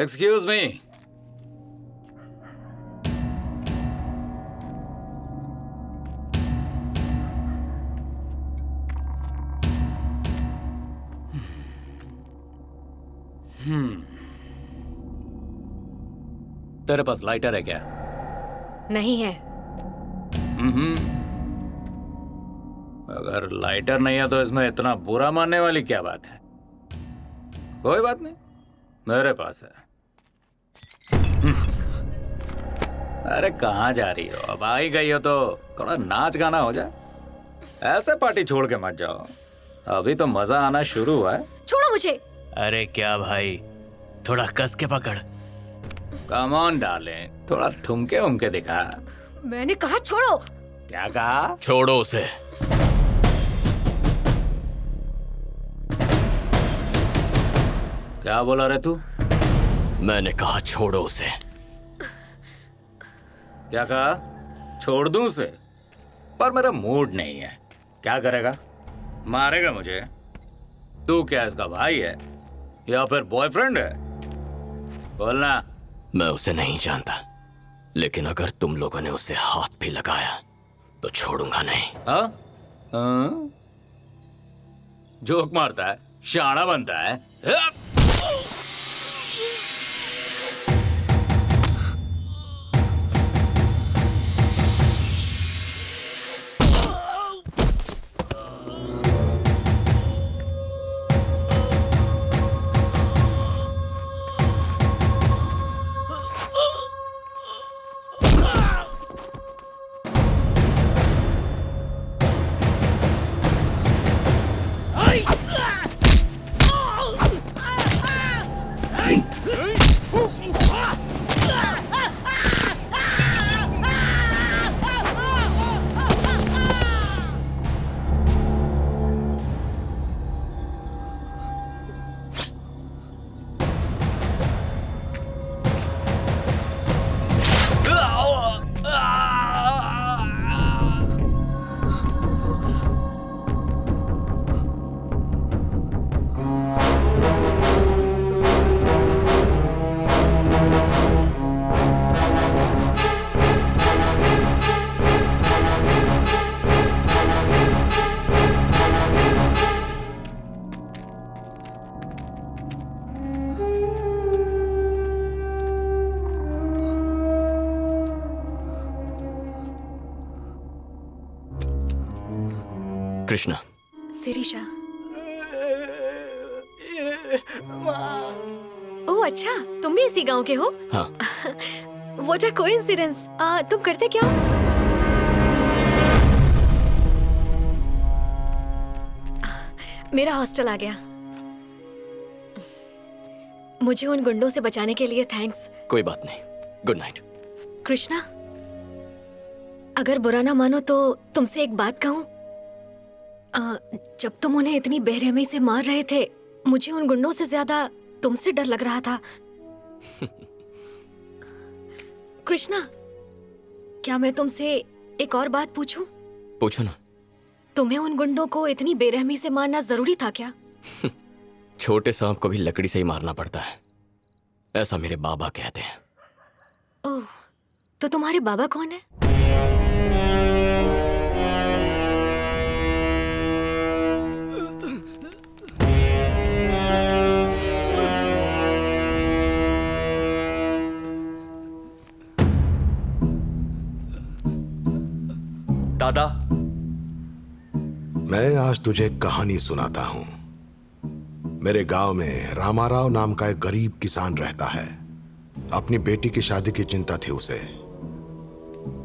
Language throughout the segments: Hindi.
एक्सक्यूज मी तेरे पास लाइटर है क्या? नहीं है। हम्म अगर लाइटर नहीं है तो इसमें इतना बुरा मानने वाली क्या बात है? कोई बात नहीं। मेरे पास है। अरे कहाँ जा रही हो? अब आ ही गई हो तो थोड़ा नाच गाना हो जाए ऐसे पार्टी छोड़ के मत जाओ। अभी तो मज़ा आना शुरू हुआ है। छोड़ो मुझे। अरे क्या भाई? थोड़ा कस के पकड़। कम ऑन डाले थोड़ा ठुमके उमके दिखा। मैंने कहा छोड़ो। क्या कहा? छोड़ो उसे। क्या बोला रे तू? मैंने कहा छोड़ो उसे। क्या कहा? छोड़ दूँ उसे? पर मेरा मूड नहीं है। क्या करेगा? मारेगा मुझे। तू क्या इसका भाई है? या फिर बॉयफ्रेंड है? बोलना। मैं उसे नहीं जानता। लेकिन अगर तुम लोगों ने उसे हाथ भी लगाया तो छोड़ूँगा नहीं। हाँ? हाँ? जोक मारता है शाना बनता है। गाँव के हो? हाँ। व्हाट अ कोइंसिडेंस तुम करते क्या मेरा हॉस्टल आ गया। मुझे उन गुंडों से बचाने के लिए थैंक्स कोई बात नहीं। गुड नाइट कृष्णा अगर बुरा ना मानो तो तुमसे एक बात कहूँ। जब तुम उन्हें इतनी बेरहमी से मार रहे थे मुझे उन गुंडों से ज़्यादा तुमसे डर लग रहा था। कृष्णा क्या मैं तुमसे एक और बात पूछूँ? पूछो ना। तुम्हें उन गुंडों को इतनी बेरहमी से मारना ज़रूरी था क्या? छोटे सांप को भी लकड़ी से ही मारना पड़ता है। ऐसा मेरे बाबा कहते हैं। ओह तो तुम्हारे बाबा कौन है? दादा। मैं आज तुझे कहानी सुनाता हूँ। मेरे गाँव में रामाराव नाम का एक गरीब किसान रहता है। अपनी बेटी की शादी की चिंता थी उसे।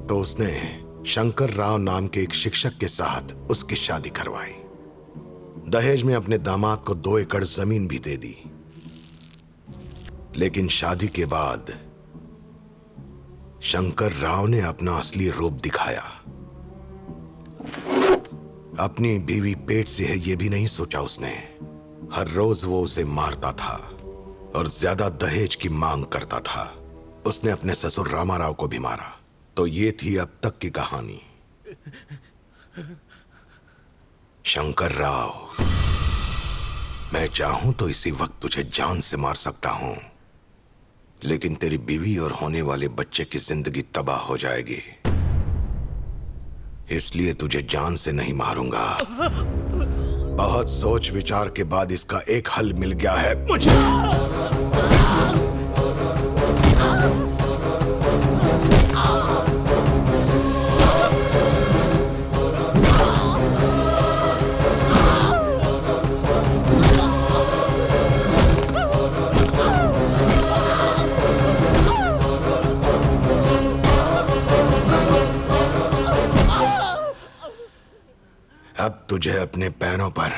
तो उसने शंकर राव नाम के एक शिक्षक के साथ उसकी शादी करवाई। दहेज में अपने दामाद को दो एकड़ ज़मीन भी दे दी। लेकिन शादी के बाद शंकर राव ने अपना असली रूप दिखाया। अपनी बीवी पेट से है, ये भी नहीं सोचा उसने। हर रोज वो उसे मारता था और ज़्यादा दहेज की मांग करता था। उसने अपने ससुर रामाराव को भी मारा। तो ये थी अब तक की कहानी। शंकर राव, मैं चाहूँ तो इसी वक्त तुझे जान से मार सकता हूँ, लेकिन तेरी बीवी और होने वाले बच्चे की ज़िंदगी तबाह हो जाएगी। इसलिए तुझे जान से नहीं मारूँगा। बहुत सोच विचार के बाद इसका एक हल मिल गया है। मुझे तुझे अपने पैरों पर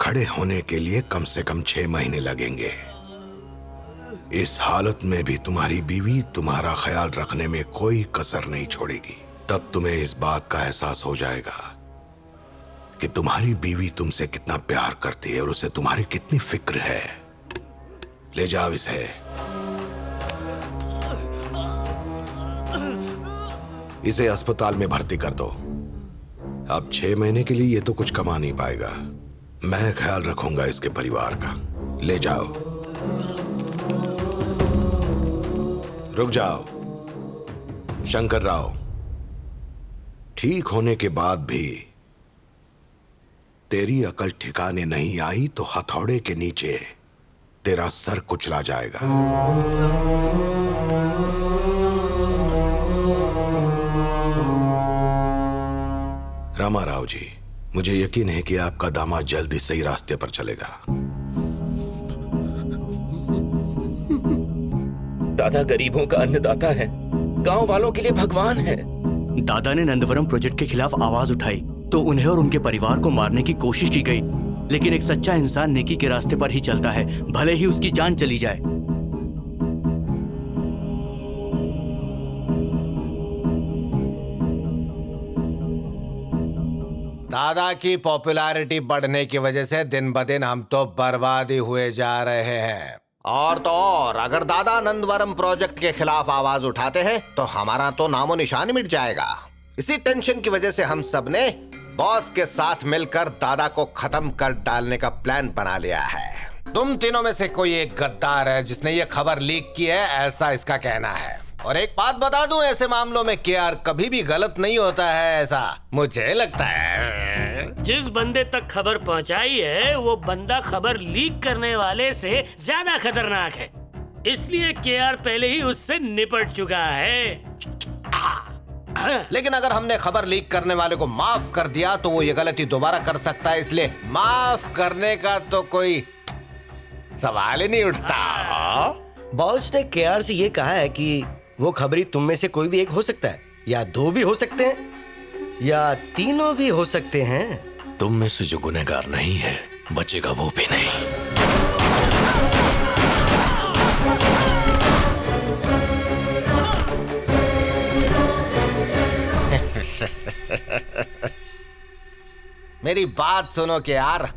खड़े होने के लिए कम से कम छह महीने लगेंगे। इस हालत में भी तुम्हारी बीवी तुम्हारा ख्याल रखने में कोई कसर नहीं छोड़ेगी। तब तुम्हें इस बात का एहसास हो जाएगा कि तुम्हारी बीवी तुमसे कितना प्यार करती है और उसे तुम्हारी कितनी फ़िक्र है। ले जाओ इसे। इसे अस्पताल में भर्ती कर दो। अब छह महीने के लिए ये तो कुछ कमा नहीं पाएगा। मैं ख्याल रखूँगा इसके परिवार का। ले जाओ। रुक जाओ। शंकर राव, ठीक होने के बाद भी तेरी अकल ठिकाने नहीं आई तो हथौड़े के नीचे तेरा सर कुचला जाएगा। रामा राव जी मुझे यकीन है कि आपका दामाद जल्दी सही रास्ते पर चलेगा। दादा गरीबों का अन्नदाता है। गाँव वालों के लिए भगवान है। दादा ने नंदवरम प्रोजेक्ट के खिलाफ आवाज़ उठाई तो उन्हें और उनके परिवार को मारने की कोशिश की गई। लेकिन एक सच्चा इंसान नेकी के रास्ते पर ही चलता है भले ही उसकी जान चली जाए। दादा की पॉपुलैरिटी बढ़ने की वजह से दिन ब दिन हम तो बर्बाद ही हुए जा रहे हैं। और तो और अगर दादा नंदवरम प्रोजेक्ट के खिलाफ आवाज़ उठाते हैं तो हमारा तो नामो निशान मिट जाएगा। इसी टेंशन की वजह से हम सबने बॉस के साथ मिलकर दादा को खत्म कर डालने का प्लान बना लिया है। तुम तीनों में से कोई एक गद्दार है जिसने ये खबर लीक की है ऐसा इसका कहना है। और एक बात बता दूँ ऐसे मामलों में के आर कभी भी गलत नहीं होता है ऐसा मुझे लगता है। जिस बंदे तक खबर पहुंचाई है वो बंदा खबर लीक करने वाले से ज़्यादा खतरनाक है। इसलिए के आर पहले ही उससे निपट चुका है। लेकिन अगर हमने खबर लीक करने वाले को माफ़ कर दिया तो वो ये गलती दोबारा कर सकता है इसलिए माफ़ करने का तो कोई सवाल ही नहीं उठता। बॉस ने केआर से ये कहा है कि वो खबरी तुम में से कोई भी एक हो सकता है या दो भी हो सकते हैं या तीनों भी हो सकते हैं। तुम में से जो गुनहगार नहीं है बचेगा वो भी नहीं। मेरी बात सुनो के यार।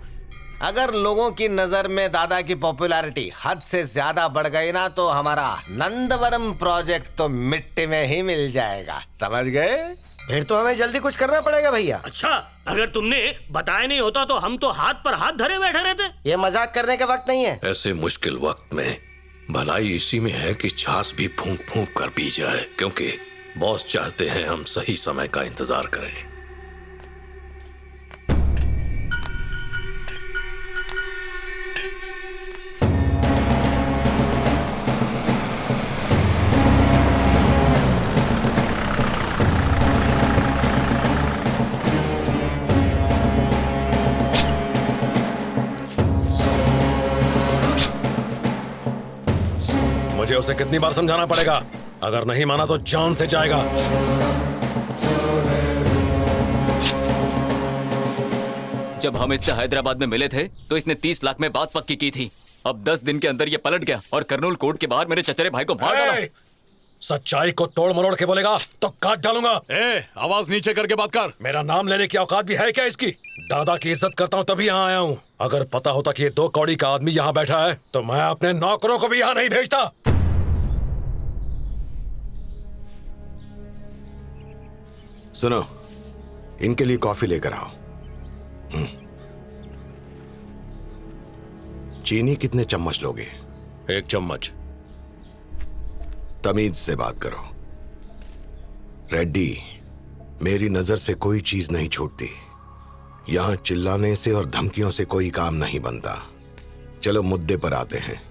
अगर लोगों की नज़र में दादा की पॉपुलैरिटी हद से ज़्यादा बढ़ गई ना तो हमारा नंदवरम प्रोजेक्ट तो मिट्टी में ही मिल जाएगा। समझ गए? फिर तो हमें जल्दी कुछ करना पड़ेगा भैया। अच्छा अगर तुमने बताया नहीं होता तो हम तो हाथ पर हाथ धरे बैठे रहते। ये मज़ाक करने का वक्त नहीं है। ऐसे मुश्किल वक्त में भलाई इसी में है कि छाछ भी फूंक फूंक कर पी जाए क्योंकि बॉस चाहते हैं हम सही समय का इंतज़ार करें। मुझे उसे कितनी बार समझाना पड़ेगा? अगर नहीं माना तो जान से जाएगा। जब हम इससे हैदराबाद में मिले थे तो इसने तीस लाख में बात पक्की की थी। अब दस दिन के अंदर ये पलट गया और कर्नूल कोर्ट के बाहर मेरे चचरे भाई को मार डाला। सच्चाई को तोड़ मरोड़ के बोलेगा तो काट डालूँगा। ए, आवाज़ नीचे करके बात कर। मेरा नाम लेने की औकात भी है क्या इसकी? दादा की इज़्ज़त करता हूँ तभी यहाँ आया हूँ। अगर पता होता कि ये दो कौड़ी का आदमी यहाँ बैठा है तो मैं अपने नौकरों को भी यहाँ नहीं भेजता। सुनो इनके लिए कॉफ़ी लेकर आओ। हम्म। चीनी कितने चम्मच लोगे? एक चम्मच। तमीज से बात करो। रेड्डी मेरी नज़र से कोई चीज़ नहीं छूटती। यहाँ चिल्लाने से और धमकियों से कोई काम नहीं बनता। चलो मुद्दे पर आते हैं।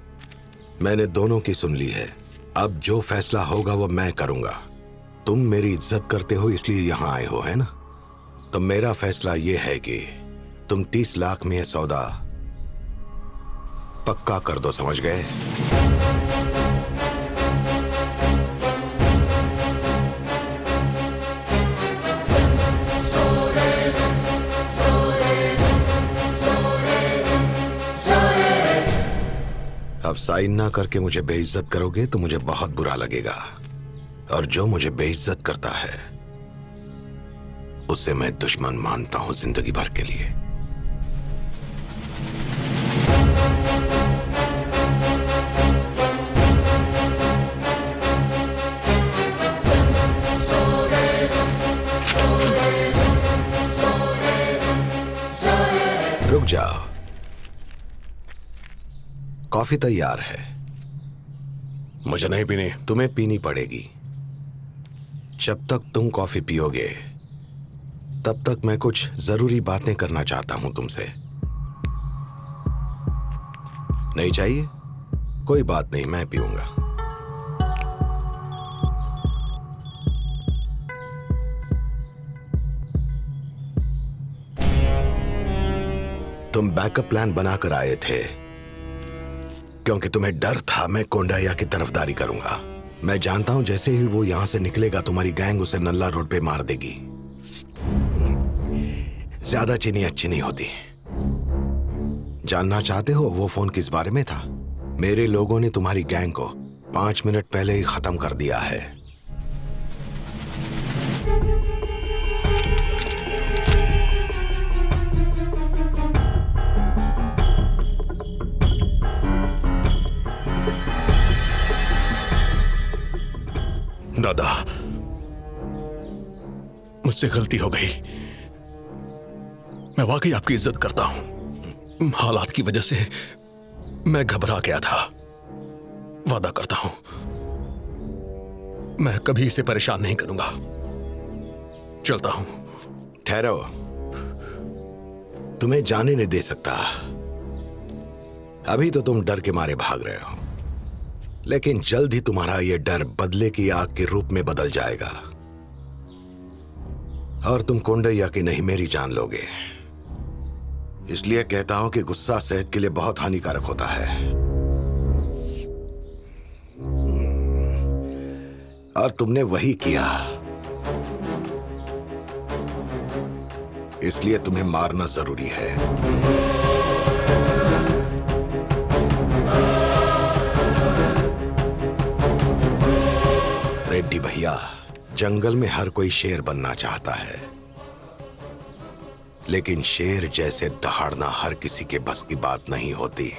मैंने दोनों की सुन ली है। अब जो फैसला होगा वो मैं करूँगा। तुम मेरी इज़्ज़त करते हो इसलिए यहाँ आए हो, है ना? तो मेरा फैसला यह है कि तुम तीस लाख में यह सौदा पक्का कर दो, समझ गए? अब साइन ना करके मुझे बेइज्जत करोगे तो मुझे बहुत बुरा लगेगा। और जो मुझे बेइज्जत करता है उसे मैं दुश्मन मानता हूँ ज़िंदगी भर के लिए। रुक जाओ। कॉफ़ी तैयार है। मुझे नहीं पीनी। तुम्हें पीनी पड़ेगी। जब तक तुम कॉफ़ी पियोगे, तब तक मैं कुछ ज़रूरी बातें करना चाहता हूँ तुमसे। नहीं चाहिए? कोई बात नहीं, मैं पीऊँगा। तुम बैकअप प्लान बनाकर आए थे, क्योंकि तुम्हें डर था मैं कोंडाया की तरफदारी करूँगा। मैं जानता हूँ जैसे ही वो यहाँ से निकलेगा, तुम्हारी गैंग उसे नल्ला रोड पे मार देगी। ज़्यादा चीनी अच्छी नहीं होती। जानना चाहते हो वो फ़ोन किस बारे में था? मेरे लोगों ने तुम्हारी गैंग को पाँच मिनट पहले ही खत्म कर दिया है। दादा, मुझसे गलती हो गई। मैं वाकई आपकी इज़्ज़त करता हूँ। हालात की वजह से मैं घबरा गया था। वादा करता हूँ। मैं कभी इसे परेशान नहीं करूँगा। चलता हूँ। ठहरो तुम्हें जाने नहीं दे सकता। अभी तो तुम डर के मारे भाग रहे हो। लेकिन जल्द ही तुम्हारा यह डर बदले की आग के रूप में बदल जाएगा। और तुम कोंडैया की नहीं, मेरी जान लोगे। इसलिए कहता हूँ कि गुस्सा सेहत के लिए बहुत हानिकारक होता है। और तुमने वही किया। इसलिए तुम्हें मारना ज़रूरी है। रेड्डी भैया, जंगल में हर कोई शेर बनना चाहता है। लेकिन शेर जैसे दहाड़ना हर किसी के बस की बात नहीं होती।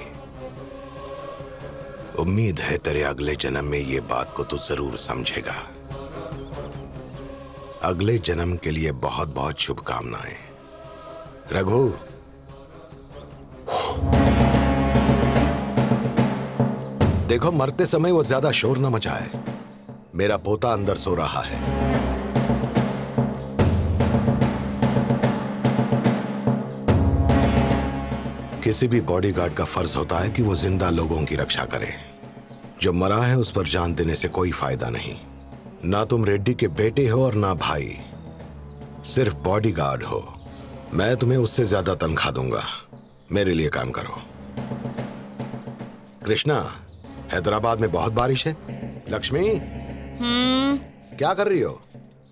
उम्मीद है तेरे अगले जन्म में ये बात को तू ज़रूर समझेगा। अगले जन्म के लिए बहुत बहुत शुभकामनाएँ। रघु। देखो, मरते समय वो ज़्यादा शोर न मचाए। मेरा पोता अंदर सो रहा है। किसी भी बॉडीगार्ड का फ़र्ज़ होता है कि वो ज़िंदा लोगों की रक्षा करे। जो मरा है उस पर जान देने से कोई फ़ायदा नहीं। ना तुम रेड्डी के बेटे हो और ना भाई। सिर्फ़ बॉडीगार्ड हो। मैं तुम्हें उससे ज़्यादा तनख्वाह दूँगा। मेरे लिए काम करो। कृष्णा, हैदराबाद में बहुत बारिश है। लक्ष्मी? क्या कर रही हो?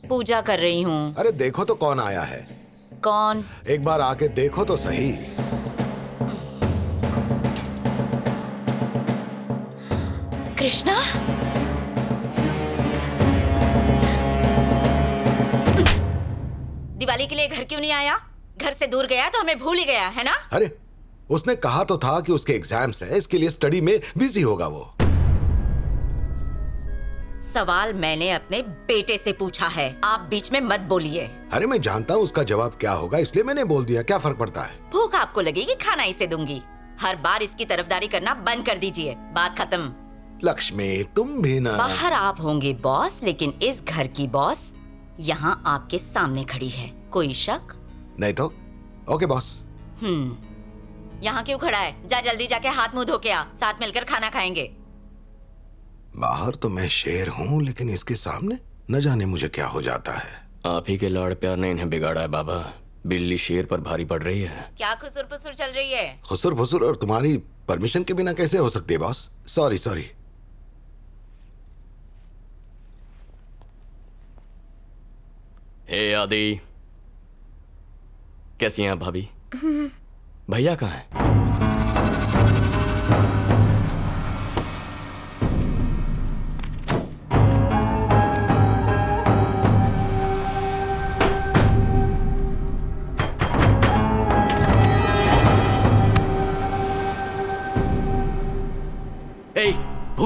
पूजा कर रही हूँ। अरे देखो तो कौन आया है। कौन? एक बार आके देखो तो सही। कृष्णा? दिवाली के लिए घर क्यों नहीं आया? घर से दूर गया तो हमें भूल ही गया है ना? अरे उसने कहा तो था कि उसके एग्ज़ाम्स है इसके लिए स्टडी में बिज़ी होगा वो। सवाल मैंने अपने बेटे से पूछा है। आप बीच में मत बोलिए। अरे मैं जानता हूँ उसका जवाब क्या होगा इसलिए मैंने बोल दिया क्या फ़र्क पड़ता है? भूख आपको लगेगी खाना इसे दूँगी। हर बार इसकी तरफदारी करना बंद कर दीजिए। बात खत्म। लक्ष्मी तुम भी ना। बाहर आप होंगे बॉस लेकिन इस घर की बॉस यहाँ आपके सामने खड़ी है। कोई शक? नहीं तो? Okay boss. हम्म। यहाँ क्यों खड़ा है? जा जल्दी जाके हाथ मुँह धो के आ। साथ मिलकर खाना खाएँगे। बाहर तो मैं शेर हूँ लेकिन इसके सामने न जाने मुझे क्या हो जाता है। आप ही के लाड़ प्यार ने इन्हें बिगाड़ा है बाबा। बिल्ली शेर पर भारी पड़ रही है। क्या खुसुर पुसुर चल रही है? खुसुर फुसुर और तुम्हारी परमिशन के बिना कैसे हो सकती है बॉस? Sorry sorry. हे आदि कैसी हैं आप भाभी? भैया कहाँ हैं?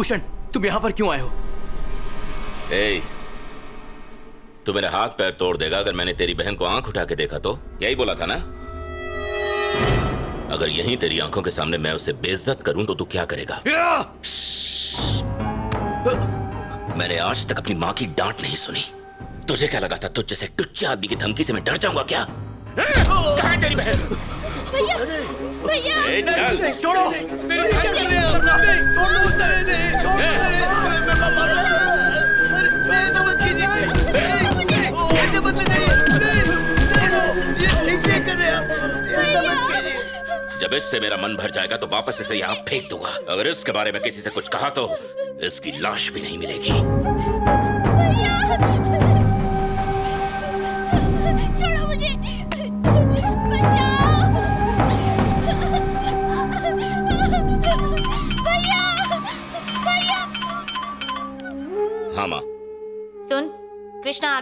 भूषण तुम यहाँ पर क्यों आए हो? ए, तू मेरे हाथ पैर तोड़ देगा अगर मैंने तेरी बहन को आँख उठा के देखा तो। यही बोला था ना? अगर यही तेरी आँखों के सामने मैं उसे बेइज्जत करूँ तो तू क्या करेगा? मैंने आज तक अपनी माँ की डांट नहीं सुनी। तुझे क्या लगा था? तुझ जैसे टुच्चे आदमी की धमकी से मैं डर जाऊँगा क्या? कहाँ है तेरी बहन? भैया छोड़ो मेरे क्या कर रहे हो से छोड़ दो ऐसा मत कीजिए ऐसे मत ये ठीक कर रहे जब इससे मेरा मन भर जाएगा तो वापस इसे यहाँ फेंक दूँगा। अगर इसके बारे में किसी से कुछ कहा तो इसकी लाश भी नहीं मिलेगी।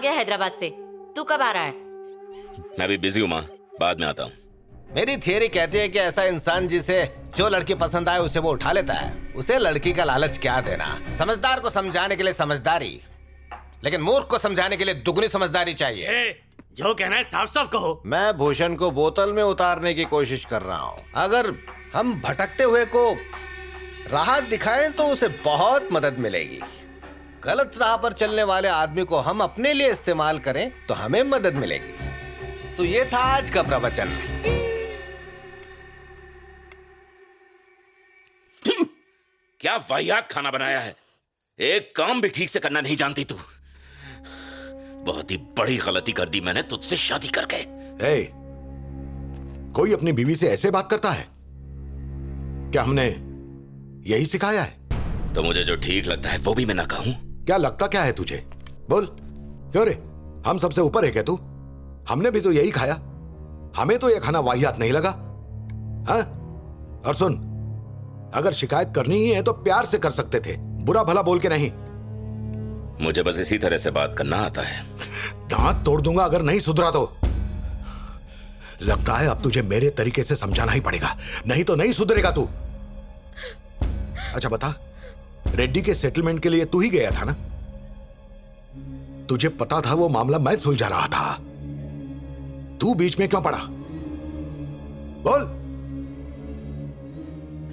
गया हैदराबाद से। तू कब आ रहा है? मैं भी बिज़ी हूँ माँ। बाद में आता हूँ। मेरी थियरी कहती है कि ऐसा इंसान जिसे जो लड़की पसंद आए उसे वो उठा लेता है। उसे लड़की का लालच क्या देना? समझदार को समझाने के लिए समझदारी। लेकिन मूर्ख को समझाने के लिए दुगनी समझदारी चाहिए। ए, जो कहना है साफ़ साफ़ कहो। मैं भूषण को बोतल में उतारने की कोशिश कर रहा हूँ। अगर हम भटकते हुए को राह दिखाएँ तो उसे बहुत मदद मिलेगी। गलत राह पर चलने वाले आदमी को हम अपने लिए इस्तेमाल करें तो हमें मदद मिलेगी। तो ये था आज का प्रवचन। क्या वाहियात खाना बनाया है? एक काम भी ठीक से करना नहीं जानती तू। बहुत ही बड़ी गलती कर दी मैंने तुझसे शादी करके। ए, कोई अपनी बीवी से ऐसे बात करता है? क्या हमने यही सिखाया है? तो मुझे जो ठीक लगता है वो भी मैं ना कहूँ। क्या लगता क्या है तुझे? बोल। क्यों रे? हम सबसे ऊपर है क्या तू? हमने भी तो यही खाया। हमें तो यह खाना वाहियात नहीं लगा। हाँ? और सुन अगर शिकायत करनी ही है तो प्यार से कर सकते थे बुरा भला बोल के नहीं। मुझे बस इसी तरह से बात करना आता है। दांत तोड़ दूँगा अगर नहीं सुधरा तो। लगता है अब तुझे मेरे तरीके से समझाना ही पड़ेगा नहीं तो नहीं सुधरेगा तू। अच्छा बता रेड्डी के सेटलमेंट के लिए तू ही गया था ना? तुझे पता था वो मामला मैं सुलझा रहा था। तू बीच में क्यों पड़ा? बोल।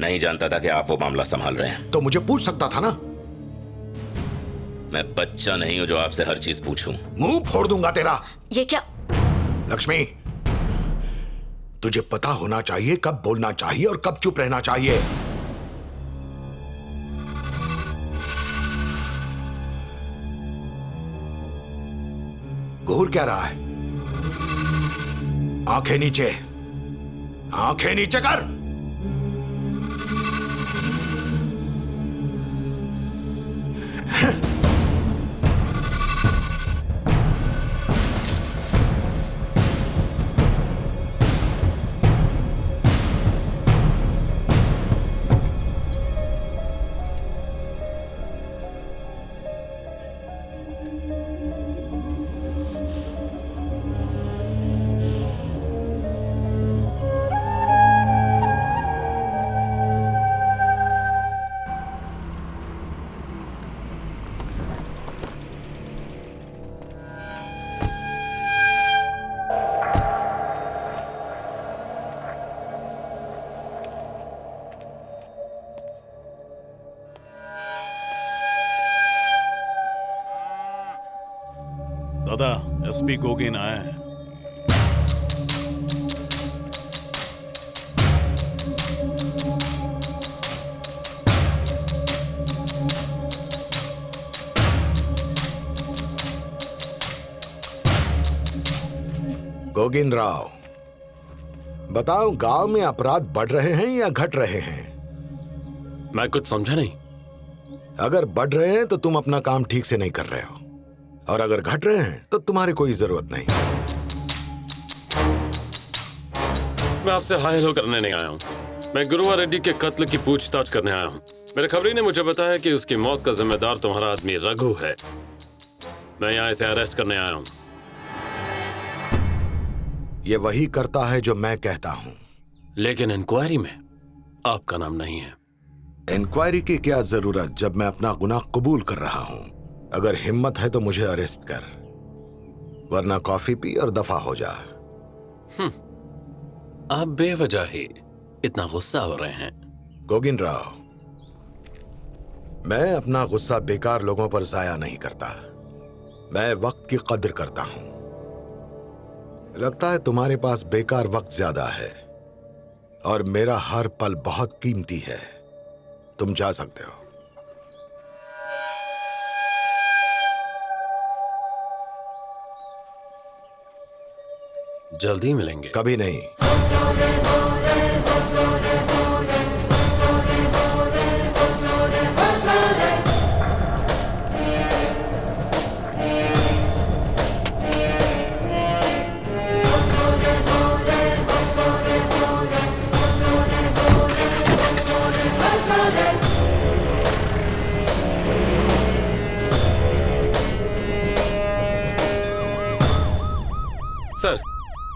नहीं जानता था कि आप वो मामला संभाल रहे हैं। तो मुझे पूछ सकता था ना? मैं बच्चा नहीं हूँ जो आपसे हर चीज़ पूछूँ। मुँह फोड़ दूँगा तेरा। ये क्या? लक्ष्मी तुझे पता होना चाहिए कब बोलना चाहिए और कब चुप रहना चाहिए। घूर क्या रहा है आँखें नीचे आँखें नीचे कर Huh? एसपी गोगिन आया है गोगिन राव बताओ गाँव में अपराध बढ़ रहे हैं या घट रहे हैं? मैं कुछ समझा नहीं। अगर बढ़ रहे हैं तो तुम अपना काम ठीक से नहीं कर रहे हो। और अगर घट रहे हैं तो तुम्हारी कोई ज़रूरत नहीं। मैं आपसे हाय हेलो करने नहीं आया हूँ। मैं गुरुआ रेड्डी के कत्ल की पूछताछ करने आया हूँ। मेरे खबरी ने मुझे बताया कि उसकी मौत का जिम्मेदार तुम्हारा आदमी रघु है। मैं यहाँ इसे अरेस्ट करने आया हूँ। ये वही करता है जो मैं कहता हूँ। लेकिन इंक्वायरी में आपका नाम नहीं है। इंक्वायरी की क्या ज़रूरत जब मैं अपना गुनाह कबूल कर रहा हूँ? अगर हिम्मत है तो मुझे अरेस्ट कर वरना कॉफ़ी पी और दफ़ा हो जा। आप बेवजह ही इतना गुस्सा हो रहे हैं। गोगिन राव मैं अपना गुस्सा बेकार लोगों पर जाया नहीं करता। मैं वक्त की कदर करता हूँ। लगता है तुम्हारे पास बेकार वक्त ज़्यादा है और मेरा हर पल बहुत कीमती है। तुम जा सकते हो। जल्दी मिलेंगे। कभी नहीं।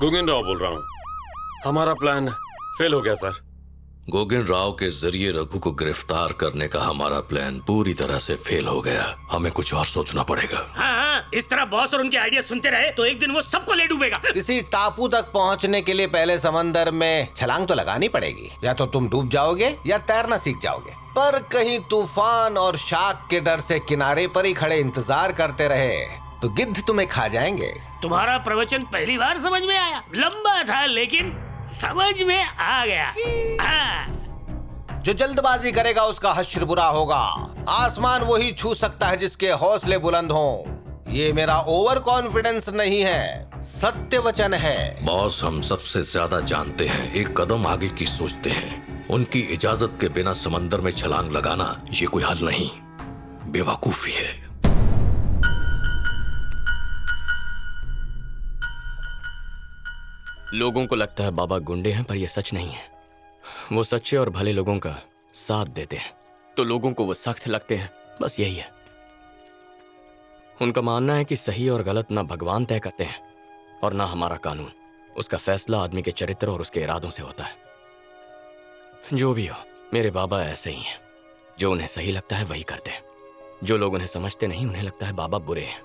गुगिन राव बोल रहा हूँ। हमारा प्लान फेल हो गया सर गोगिन राव के ज़रिए रघु को गिरफ़्तार करने का हमारा प्लान पूरी तरह से फेल हो गया। हमें कुछ और सोचना पड़ेगा। हाँ हाँ इस तरह बॉस और उनके आइडिया सुनते रहे तो एक दिन वो सबको ले डूबेगा। किसी टापू तक पहुँचने के लिए पहले समंदर में छलांग तो लगानी पड़ेगी। या तो तुम डूब जाओगे या तैरना सीख जाओगे। पर कहीं तूफ़ान और शाक के डर से किनारे पर ही खड़े इंतज़ार करते रहे। तो गिद्ध तुम्हें खा जाएँगे। तुम्हारा प्रवचन पहली बार समझ में आया। लंबा था लेकिन समझ में आ गया। हाँ। जो जल्दबाजी करेगा उसका हश्र बुरा होगा। आसमान वही छू सकता है जिसके हौसले बुलंद हों। ये मेरा ओवर कॉन्फिडेंस नहीं है सत्य वचन है। बॉस हम सबसे ज़्यादा जानते हैं एक कदम आगे की सोचते हैं। उनकी इजाज़त के बिना समंदर में छलांग लगाना ये कोई हल नहीं। बेवकूफ़ी है। लोगों को लगता है बाबा गुंडे हैं, पर यह सच नहीं है। वो सच्चे और भले लोगों का साथ देते हैं। तो लोगों को वो सख्त लगते हैं, बस यही है। उनका मानना है कि सही और गलत ना भगवान तय करते हैं, और ना हमारा कानून। उसका फैसला आदमी के चरित्र और उसके इरादों से होता है। जो भी हो, मेरे बाबा ऐसे ही हैं। जो उन्हें सही लगता है, वही करते हैं। जो लोग उन्हें समझते नहीं, उन्हें लगता है बाबा बुरे हैं।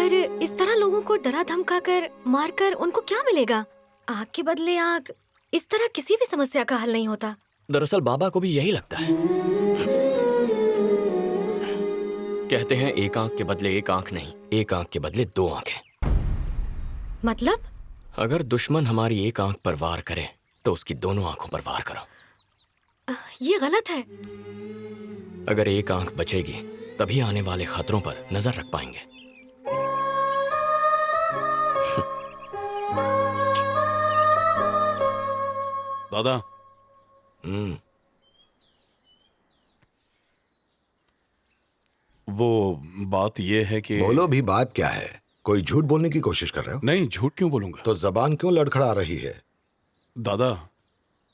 पर इस तरह लोगों को डरा धमका कर मार कर उनको क्या मिलेगा? आग के बदले आग इस तरह किसी भी समस्या का हल नहीं होता। दरअसल बाबा को भी यही लगता है। कहते हैं एक आँख के बदले एक आँख नहीं एक आँख के बदले दो आँखें मतलब? अगर दुश्मन हमारी एक आँख पर वार करे तो उसकी दोनों आँखों पर वार करो। ये गलत है। अगर एक आँख बचेगी तभी आने वाले खतरों पर नज़र रख पाएँगे। दादा। हम्म। वो बात ये है कि बोलो भी बात क्या है? कोई झूठ बोलने की कोशिश कर रहे हो? नहीं झूठ क्यों बोलूँगा? तो जबान क्यों लड़खड़ा रही है? दादा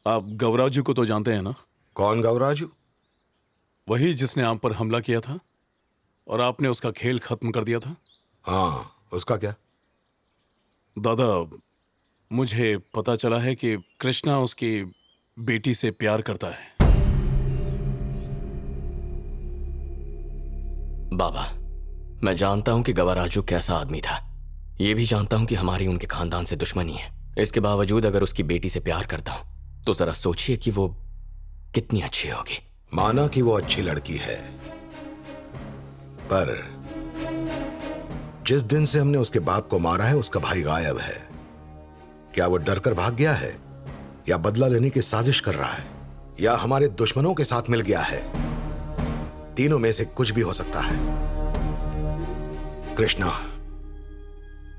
आप गौराजू को तो जानते हैं ना? कौन गौराजू वही जिसने आप पर हमला किया था और आपने उसका खेल खत्म कर दिया था। हाँ उसका क्या? दादा मुझे पता चला है कि कृष्णा उसकी बेटी से प्यार करता है। बाबा मैं जानता हूँ कि गवाराजू कैसा आदमी था। ये भी जानता हूँ कि हमारी उनके खानदान से दुश्मनी है। इसके बावजूद अगर उसकी बेटी से प्यार करता हूँ तो जरा सोचिए कि वो कितनी अच्छी होगी। माना कि वो अच्छी लड़की है। पर जिस दिन से हमने उसके बाप को मारा है उसका भाई गायब है। क्या वो डरकर भाग गया है? या बदला लेने की साजिश कर रहा है? या हमारे दुश्मनों के साथ मिल गया है? तीनों में से कुछ भी हो सकता है। कृष्णा,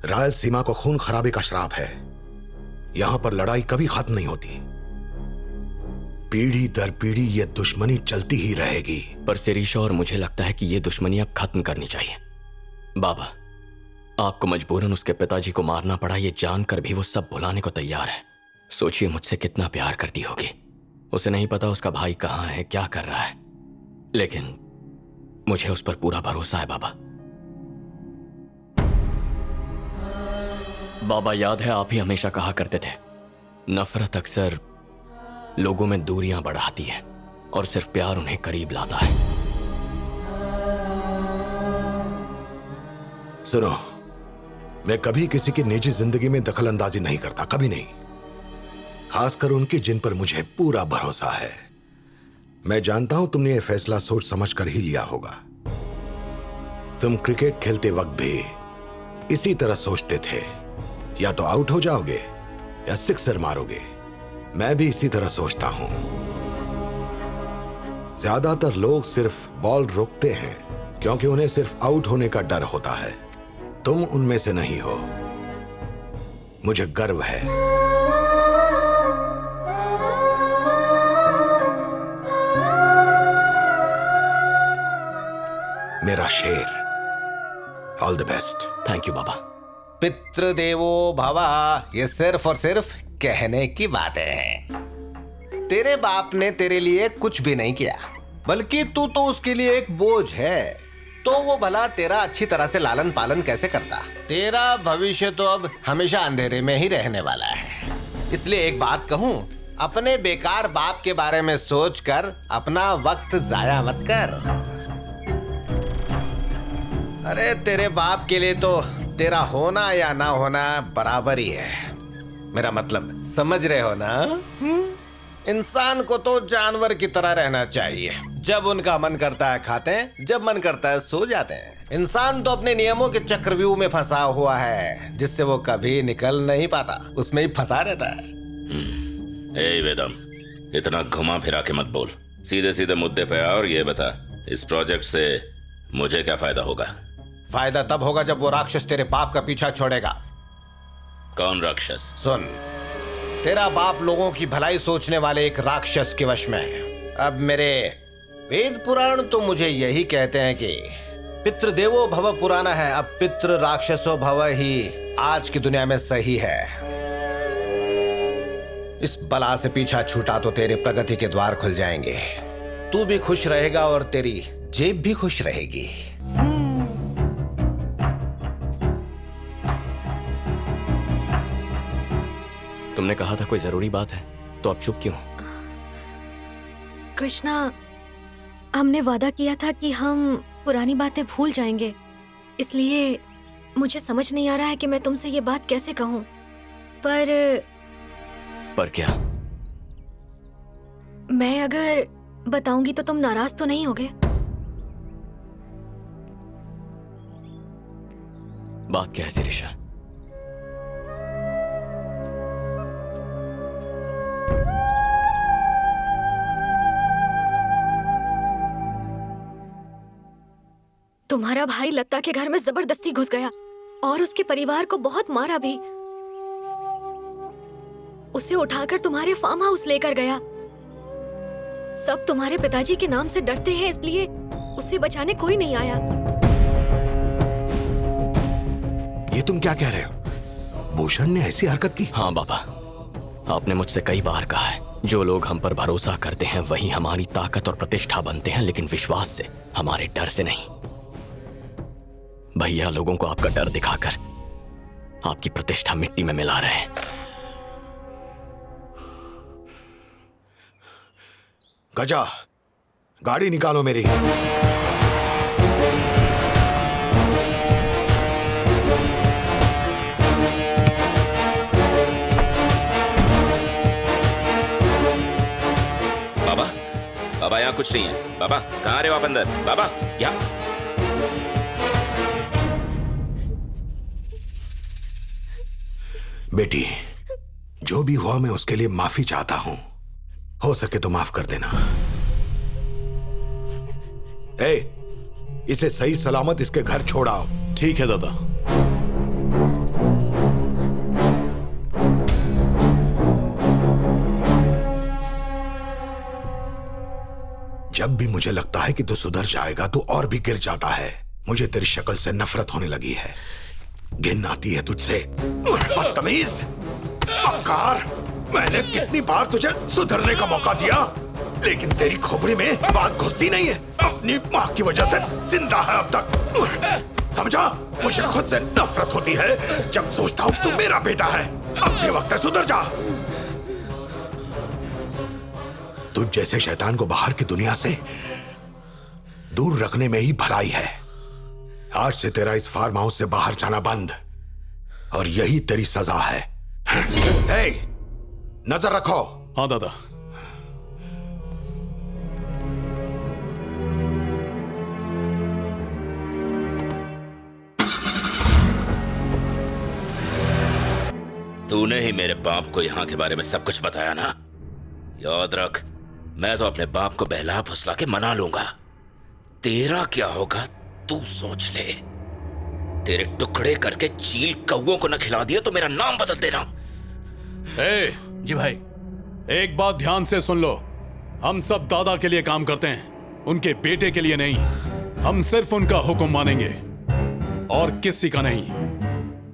रायल सीमा को खून खराबे का श्राप है। यहाँ पर लड़ाई कभी खत्म नहीं होती। पीढ़ी दर पीढ़ी ये दुश्मनी चलती ही रहेगी। पर सिरीशा और मुझे लगता है कि ये दुश्मनी अब खत्म करनी चाहिए। बाबा आपको मजबूरन उसके पिताजी को मारना पड़ा, ये जानकर भी वो सब भुलाने को तैयार है। सोचिए मुझसे कितना प्यार करती होगी। उसे नहीं पता उसका भाई कहाँ है, क्या कर रहा है। लेकिन मुझे उस पर पूरा भरोसा है, बाबा। बाबा, याद है आप ही हमेशा कहा करते थे, नफरत अक्सर लोगों में दूरियाँ बढ़ाती है और सिर्फ़ प्यार उन्हें करीब लाता है। सुनो मैं कभी किसी की निजी ज़िंदगी में दखल अंदाजी नहीं करता, कभी नहीं। खासकर उनकी जिन पर मुझे पूरा भरोसा है। मैं जानता हूँ तुमने यह फैसला सोच समझ कर ही लिया होगा। तुम क्रिकेट खेलते वक्त भी इसी तरह सोचते थे। या तो आउट हो जाओगे, या सिक्सर मारोगे। मैं भी इसी तरह सोचता हूँ। ज़्यादातर लोग सिर्फ़ बॉल रोकते हैं, क्योंकि उन्हें सिर्फ़ आउट होने का डर होता है। तुम उनमें से नहीं हो। मुझे गर्व है। मेरा शेर। All the best thank you बाबा पितृदेवो भवा, ये सिर्फ़ और सिर्फ़ कहने की बातें हैं। तेरे बाप ने तेरे लिए कुछ भी नहीं किया, बल्कि तू तो उसके लिए एक बोझ है। तो वो भला तेरा अच्छी तरह से लालन पालन कैसे करता? तेरा भविष्य तो अब हमेशा अंधेरे में ही रहने वाला है। इसलिए एक बात कहूँ अपने बेकार बाप के बारे में सोचकर अपना वक्त जाया मत कर। अरे तेरे बाप के लिए तो तेरा होना या ना होना बराबर ही है। मेरा मतलब समझ रहे हो ना? हम्म? इंसान को तो जानवर की तरह रहना चाहिए। जब उनका मन करता है खाते हैं जब मन करता है सो जाते हैं। इंसान तो अपने नियमों के चक्रव्यूह में फंसा हुआ है जिससे वो कभी निकल नहीं पाता। उसमें ही फंसा रहता है। ए वेदम इतना घुमा फिरा के मत बोल। सीधे सीधे मुद्दे पे आ और ये बता इस प्रोजेक्ट से मुझे क्या फ़ायदा होगा? फ़ायदा तब होगा जब वो राक्षस तेरे पाप का पीछा छोड़ेगा। कौन राक्षस? सुन तेरा बाप लोगों की भलाई सोचने वाले एक राक्षस के वश में है अब मेरे वेद पुराण तो मुझे यही कहते हैं कि पितृदेवो भव पुराना है, अब पितृ राक्षसो भव ही आज की दुनिया में सही है। इस बला से पीछा छूटा तो तेरे प्रगति के द्वार खुल जाएँगे। तू भी खुश रहेगा और तेरी जेब भी खुश रहेगी। तुमने कहा था कोई ज़रूरी बात है तो अब चुप क्यों? कृष्णा हमने वादा किया था कि हम पुरानी बातें भूल जाएँगे इसलिए मुझे समझ नहीं आ रहा है कि मैं तुमसे ये बात कैसे कहूँ। पर पर क्या? मैं अगर बताऊँगी तो तुम नाराज़ तो नहीं होगे? बात क्या है सिरिशा तुम्हारा भाई लता के घर में ज़बरदस्ती घुस गया और उसके परिवार को बहुत मारा भी। उसे उठाकर तुम्हारे फार्म हाउस लेकर गया। सब तुम्हारे पिताजी के नाम से डरते हैं इसलिए उसे बचाने कोई नहीं आया। ये तुम क्या कह रहे हो? भूषण ने ऐसी हरकत की? हाँ बाबा। आपने मुझसे कई बार कहा है जो लोग हम पर भरोसा करते हैं वही हमारी ताकत और प्रतिष्ठा बनते हैं लेकिन विश्वास से हमारे डर से नहीं। भैया लोगों को आपका डर दिखाकर आपकी प्रतिष्ठा मिट्टी में मिला रहे हैं। गजा गाड़ी निकालो मेरी। बाबा बाबा यहाँ कुछ नहीं है। बाबा कहाँ रहे हो आप अंदर? बाबा यहाँ। बेटी जो भी हुआ मैं उसके लिए माफ़ी चाहता हूँ। हो सके तो माफ़ कर देना। ए, इसे सही सलामत इसके घर छोड़ाओ ठीक है दादा। जब भी मुझे लगता है कि तू तो सुधर जाएगा तो और भी गिर जाता है। मुझे तेरी शक्ल से नफरत होने लगी है। गिन आती है तुझसे। बदतमीज। मक्कार मैंने कितनी बार तुझे सुधरने का मौका दिया। लेकिन तेरी खोपड़ी में बात घुसती नहीं है। अपनी माँ की वजह से ज़िंदा है अब तक। समझा? मुझे खुद से नफरत होती है। जब सोचता हूँ कि तू मेरा बेटा है, अब भी वक्त है, सुधर जा। तुझ जैसे शैतान को बाहर की दुनिया से दूर रखने में ही भलाई है। आज से तेरा इस फार्म हाउस से बाहर जाना बंद। और यही तेरी सजा है। हे, नज़र रखो। हाँ दादा। तूने ही मेरे बाप को यहाँ के बारे में सब कुछ बताया ना? याद रख मैं तो अपने बाप को बहला फुसला के मना लूँगा। तेरा क्या होगा तू सोच ले। तेरे टुकड़े करके चील कौओं को न खिला दिया तो मेरा नाम बदल देना। ए, जी भाई एक बात ध्यान से सुन लो। हम सब दादा के लिए काम करते हैं उनके बेटे के लिए नहीं। हम सिर्फ़ उनका हुक्म मानेंगे और किसी का नहीं।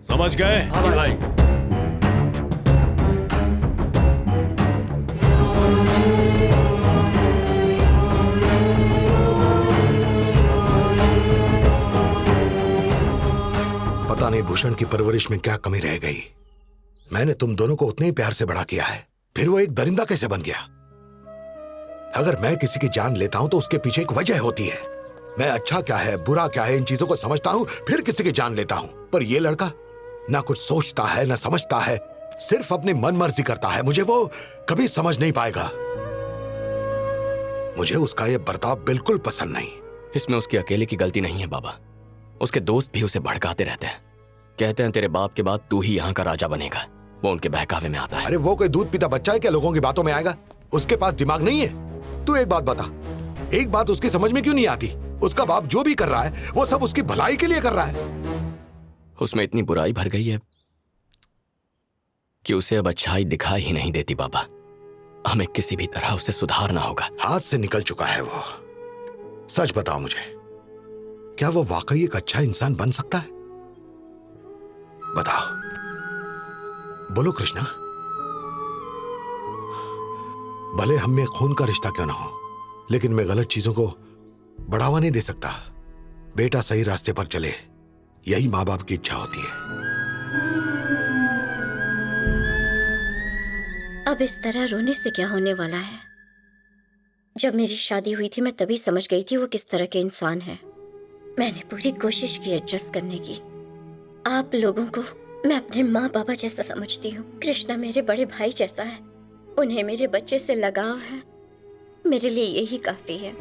समझ गए? हाँ भाई। पता नहीं भूषण की परवरिश में क्या कमी रह गई। मैंने तुम दोनों को उतने ही प्यार से बड़ा किया है। फिर वो एक दरिंदा कैसे बन गया? अगर मैं किसी की जान लेता हूँ तो उसके पीछे एक वजह होती है। मैं अच्छा क्या है, बुरा क्या है, इन चीज़ों को समझता हूँ, फिर किसी की जान लेता हूँ। पर ये लड़का ना कुछ सोचता है, ना समझता है, सिर्फ़ अपनी मन मर्ज़ी करता है। मुझे वो कभी समझ नहीं पाएगा। मुझे उसका यह बर्ताव बिल्कुल पसंद नहीं। इसमें उसकी अकेले की गलती नहीं है, बाबा। उसके दोस्त भी उसे भड़काते रहते हैं। कहते हैं तेरे बाप के बाद तू ही यहाँ का राजा बनेगा। वो उनके बहकावे में आता है। अरे वो कोई दूध पीता बच्चा है क्या? लोगों की बातों में आएगा। उसके पास दिमाग नहीं है। तू एक बात बता। एक बात उसकी समझ में क्यों नहीं आती? उसका बाप जो भी कर रहा है वो सब उसकी भलाई के लिए कर रहा है। उसमें इतनी बुराई भर गई है कि उसे अब अच्छाई दिखाई ही नहीं देती बाबा। हमें किसी भी तरह उसे सुधारना होगा। हाथ से निकल चुका है वो। सच बताओ मुझे क्या वो वाकई एक अच्छा इंसान बन सकता है? बताओ। बोलो कृष्णा। भले हम में खून का रिश्ता क्यों ना हो, लेकिन मैं गलत चीज़ों को बढ़ावा नहीं दे सकता। बेटा सही रास्ते पर चले, यही माँ बाप की इच्छा होती है। अब इस तरह रोने से क्या होने वाला है? जब मेरी शादी हुई थी, मैं तभी समझ गई थी वो किस तरह के इंसान है। मैंने पूरी कोशिश की एडजस्ट करने की। आप लोगों को मैं अपने माँ बाबा जैसा समझती हूँ। कृष्णा मेरे बड़े भाई जैसा है। उन्हें मेरे बच्चे से लगाव है। मेरे लिए यही काफ़ी है।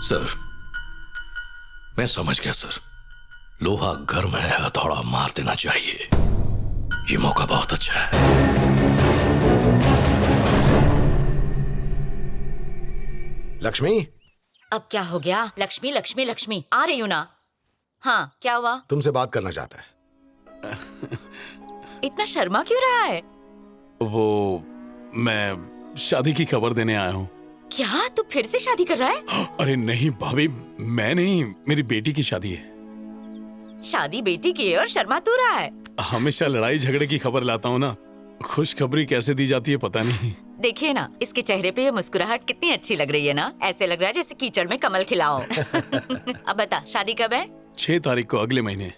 सर, मैं समझ गया सर। लोहा गर्म है, हथौड़ा मार देना चाहिए। ये मौका बहुत अच्छा है। लक्ष्मी? अब क्या हो गया? लक्ष्मी लक्ष्मी लक्ष्मी। आ रही हूँ ना। हाँ क्या हुआ? तुमसे बात करना चाहता है। इतना शर्मा क्यों रहा है? वो मैं शादी की खबर देने आया हूँ। क्या? तू फिर से शादी कर रहा है? अरे नहीं भाभी मैं नहीं मेरी बेटी की शादी है। शादी बेटी की है और शर्मा तू रहा है। हमेशा लड़ाई झगड़े की खबर लाता हूँ ना। खुशखबरी कैसे दी जाती है पता नहीं। देखिए ना इसके चेहरे पे ये मुस्कुराहट कितनी अच्छी लग रही है ना? ऐसे लग रहा है जैसे कीचड़ में कमल खिलाओ। अब बता शादी कब है? छह तारीख को अगले महीने।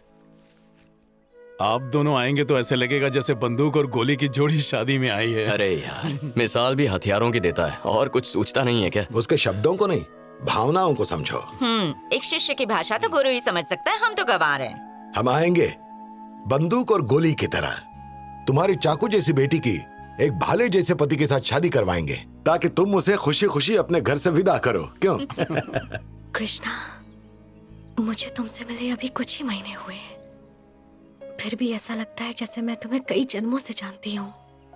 आप दोनों आएँगे तो ऐसे लगेगा जैसे बंदूक और गोली की जोड़ी शादी में आई है। अरे यार मिसाल भी हथियारों की देता है और कुछ सोचता नहीं है क्या? उसके शब्दों को नहीं भावनाओं को समझो। हम्म एक शिष्य की भाषा तो गुरु ही समझ सकता है हम तो गवार हैं। हम आएँगे बंदूक और गोली की तरह। तुम्हारी चाकू जैसी बेटी की एक भाले जैसे पति के साथ शादी करवाएँगे, ताकि तुम उसे खुशी खुशी अपने घर से विदा करो। क्यों? कृष्णा, मुझे तुमसे मिले अभी कुछ ही महीने हुए फिर भी ऐसा लगता है जैसे मैं तुम्हें कई जन्मों से जानती हूँ।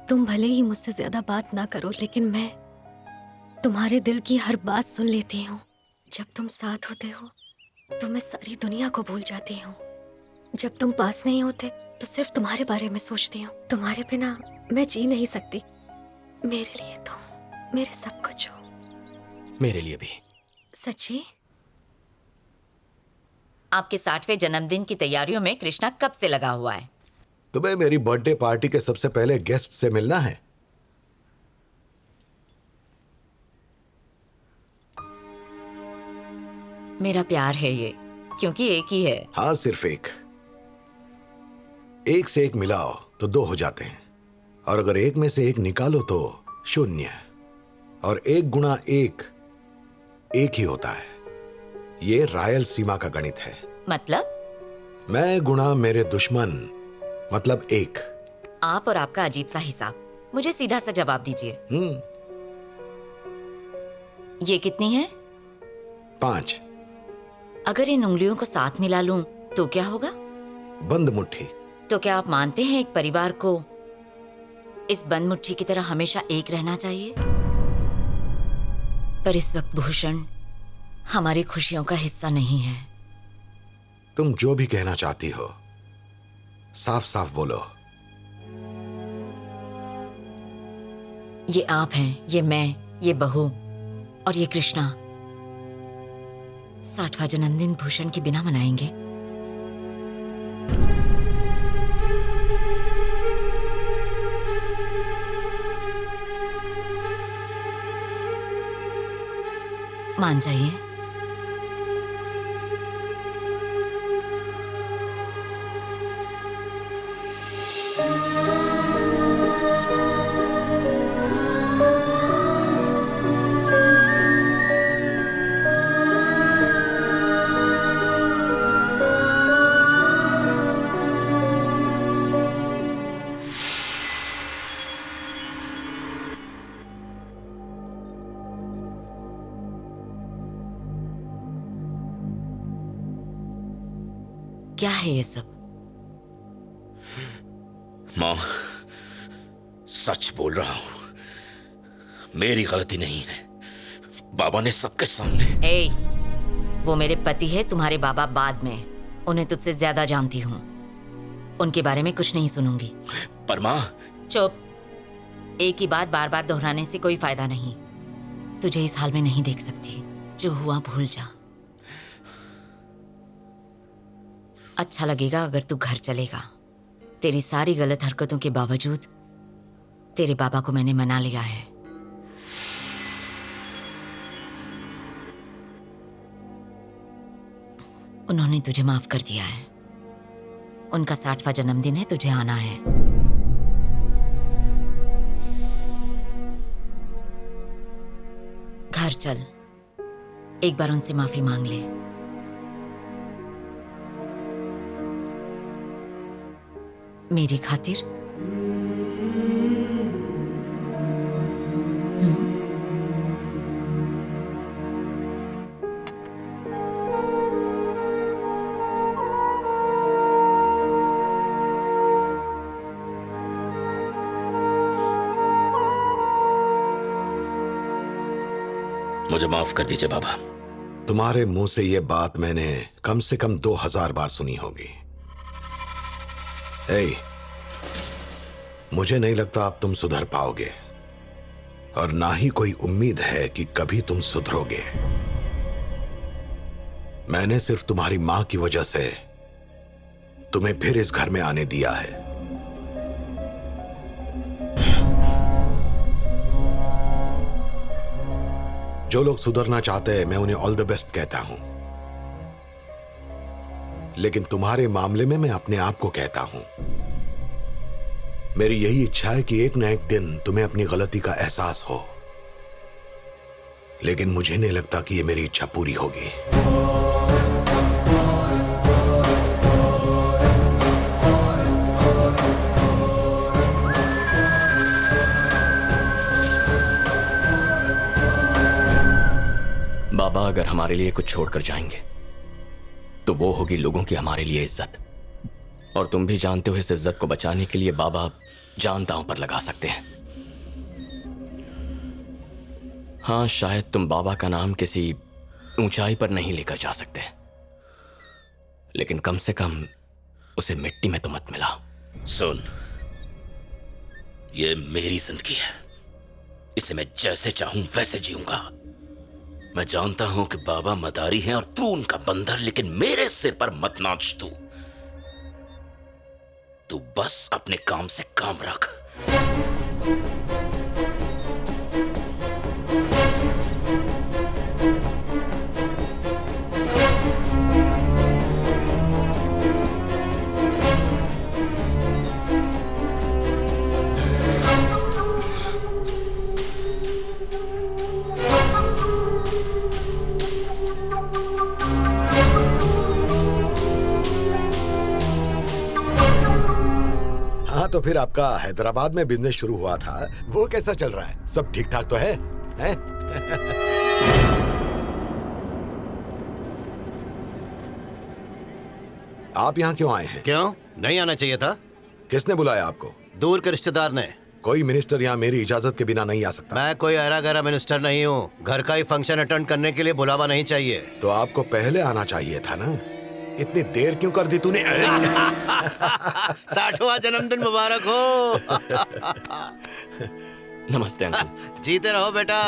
तुम भले ही मुझसे ज़्यादा बात ना करो, लेकिन मैं तुम्हारे दिल की हर बात सुन लेती हूँ। जब तुम साथ होते हो तो मैं सारी दुनिया को भूल जाती हूँ। जब तुम पास नहीं होते तो सिर्फ़ तुम्हारे बारे में सोचती हूँ। तुम्हारे बिना मैं जी नहीं सकती। मेरे लिए तुम मेरे सब कुछ हो। मेरे लिए भी। सच्ची? आपके साठवें जन्मदिन की तैयारियों में कृष्णा कब से लगा हुआ है? तुम्हें मेरी बर्थडे पार्टी के सबसे पहले गेस्ट से मिलना है। मेरा प्यार है ये क्योंकि एक ही है। हाँ सिर्फ़ एक। एक से एक मिलाओ तो दो हो जाते हैं। और अगर एक में से एक निकालो तो शून्य। और एक गुणा एक एक ही होता है। ये रायल सीमा का गणित है। मतलब? मैं गुणा मेरे दुश्मन मतलब एक। आप और आपका अजीब सा हिसाब। मुझे सीधा सा जवाब दीजिए। हम्म। ये कितनी है? पाँच। अगर इन उंगलियों को साथ मिला लूँ तो क्या होगा? बंद मुट्ठी। तो क्या आप मानते हैं एक परिवार को इस बंद मुट्ठी की तरह हमेशा एक रहना चाहिए। पर इस वक्त भूषण हमारी खुशियों का हिस्सा नहीं है। तुम जो भी कहना चाहती हो साफ़ साफ़ बोलो। ये आप हैं ये मैं ये बहू और ये कृष्णा। साठवा जन्मदिन भूषण के बिना मनाएँगे। मान जाइए। मेरी गलती नहीं है। बाबा ने सबके सामने ए, वो मेरे पति है तुम्हारे बाबा बाद में। उन्हें तुझसे ज़्यादा जानती हूँ। उनके बारे में कुछ नहीं सुनूँगी। पर माँ चुप। एक ही बात बार बार दोहराने से कोई फ़ायदा नहीं। तुझे इस हाल में नहीं देख सकती। जो हुआ भूल जा। अच्छा लगेगा अगर तू घर चलेगा। तेरी सारी गलत हरकतों के बावजूद तेरे बाबा को मैंने मना लिया है। उन्होंने तुझे माफ़ कर दिया है। उनका साठवां जन्मदिन है, तुझे आना है। घर चल। एक बार उनसे माफ़ी मांग ले। मेरी खातिर। माफ़ कर दीजिए बाबा। तुम्हारे मुँह से यह बात मैंने कम से कम दो हज़ार बार सुनी होगी। ए, मुझे नहीं लगता आप तुम सुधर पाओगे। और ना ही कोई उम्मीद है कि कभी तुम सुधरोगे। मैंने सिर्फ़ तुम्हारी माँ की वजह से तुम्हें फिर इस घर में आने दिया है। जो लोग सुधरना चाहते हैं, मैं उन्हें ऑल द बेस्ट कहता हूँ। लेकिन तुम्हारे मामले में मैं अपने आप को कहता हूँ। मेरी यही इच्छा है कि एक न एक दिन तुम्हें अपनी गलती का एहसास हो। लेकिन मुझे नहीं लगता कि यह मेरी इच्छा पूरी होगी। बाबा अगर हमारे लिए कुछ छोड़कर जाएँगे तो वो होगी लोगों की हमारे लिए इज़्ज़त। और तुम भी जानते हो इस इज़्ज़त को बचाने के लिए बाबा जान दांव पर लगा सकते हैं। हाँ शायद तुम बाबा का नाम किसी ऊंचाई पर नहीं लेकर जा सकते। लेकिन कम से कम उसे मिट्टी में तो मत मिला सुन, ये मेरी ज़िंदगी है। इसे मैं जैसे चाहूँ, वैसे जीऊँगा। मैं जानता हूँ कि बाबा मदारी हैं और तू उनका बंदर, लेकिन मेरे सिर पर मत नाच तू। तू बस अपने काम से काम रख। तो फिर आपका हैदराबाद में बिज़नेस शुरू हुआ था। वो कैसा चल रहा है? सब ठीक ठाक तो है, हैं? आप यहाँ क्यों आए हैं? क्यों? नहीं आना चाहिए था। किसने बुलाया आपको? दूर के रिश्तेदार ने। कोई मिनिस्टर यहाँ मेरी इजाज़त के बिना नहीं आ सकता। मैं कोई अरा गहरा मिनिस्टर नहीं हूँ। घर का ही फ़ंक्शन अटेंड करने के लिए बुलावा नहीं चाहिए। तो आपको पहले आना चाहिए था ना? इतनी देर क्यों कर दी तूने? साठवां जन्मदिन मुबारक हो। नमस्ते अंकल। जीते रहो बेटा।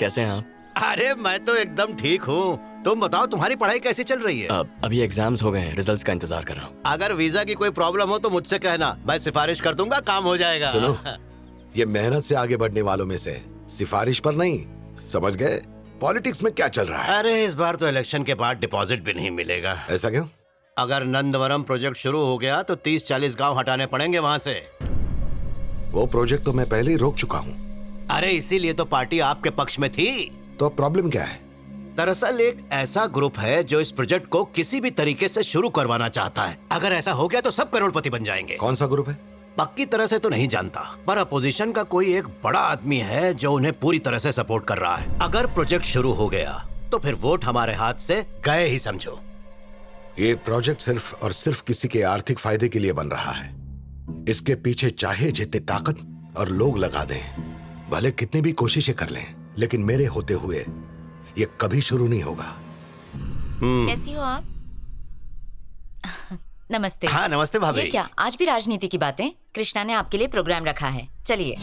कैसे हैं आप? अरे मैं तो एकदम ठीक हूँ। तुम बताओ तुम्हारी पढ़ाई कैसी चल रही है? अब अभी एग्ज़ाम्स हो गए हैं रिजल्ट्स का इंतज़ार कर रहा हूँ। अगर वीज़ा की कोई प्रॉब्लम हो तो मुझसे कहना। मैं सिफारिश कर दूँगा काम हो जाएगा। सुनो ये मेहनत से आगे बढ़ने वालों में से सिफारिश पर नहीं समझ गए? पॉलिटिक्स में क्या चल रहा है? अरे इस बार तो इलेक्शन के बाद डिपॉजिट भी नहीं मिलेगा। ऐसा क्यों? अगर नंदवरम प्रोजेक्ट शुरू हो गया तो 30-40 गाँव हटाने पड़ेंगे वहाँ से। वो प्रोजेक्ट तो मैं पहले ही रोक चुका हूँ। अरे इसीलिए तो पार्टी आपके पक्ष में थी। तो प्रॉब्लम क्या है? दरअसल एक ऐसा ग्रुप है जो इस प्रोजेक्ट को किसी भी तरीके से शुरू करवाना चाहता है। अगर ऐसा हो गया तो सब करोड़पति बन जाएँगे। कौन सा ग्रुप है? पक्की तरह से तो नहीं जानता पर अपोजिशन का कोई एक बड़ा आदमी है जो उन्हें पूरी तरह से सपोर्ट कर रहा है। अगर प्रोजेक्ट शुरू हो गया तो फिर वोट हमारे हाथ से गए ही समझो। ये प्रोजेक्ट सिर्फ़ और सिर्फ़ किसी के आर्थिक फ़ायदे के लिए बन रहा है। इसके पीछे चाहे जितनी ताकत और लोग लगा दें भले कितनी भी कोशिशें कर लें लेकिन मेरे होते हुए ये कभी शुरू नहीं होगा। कैसी हो आप? नमस्ते। हाँ, नमस्ते भाभी। ये क्या? आज भी राजनीति की बातें? कृष्णा ने आपके लिए प्रोग्राम रखा है। चलिए।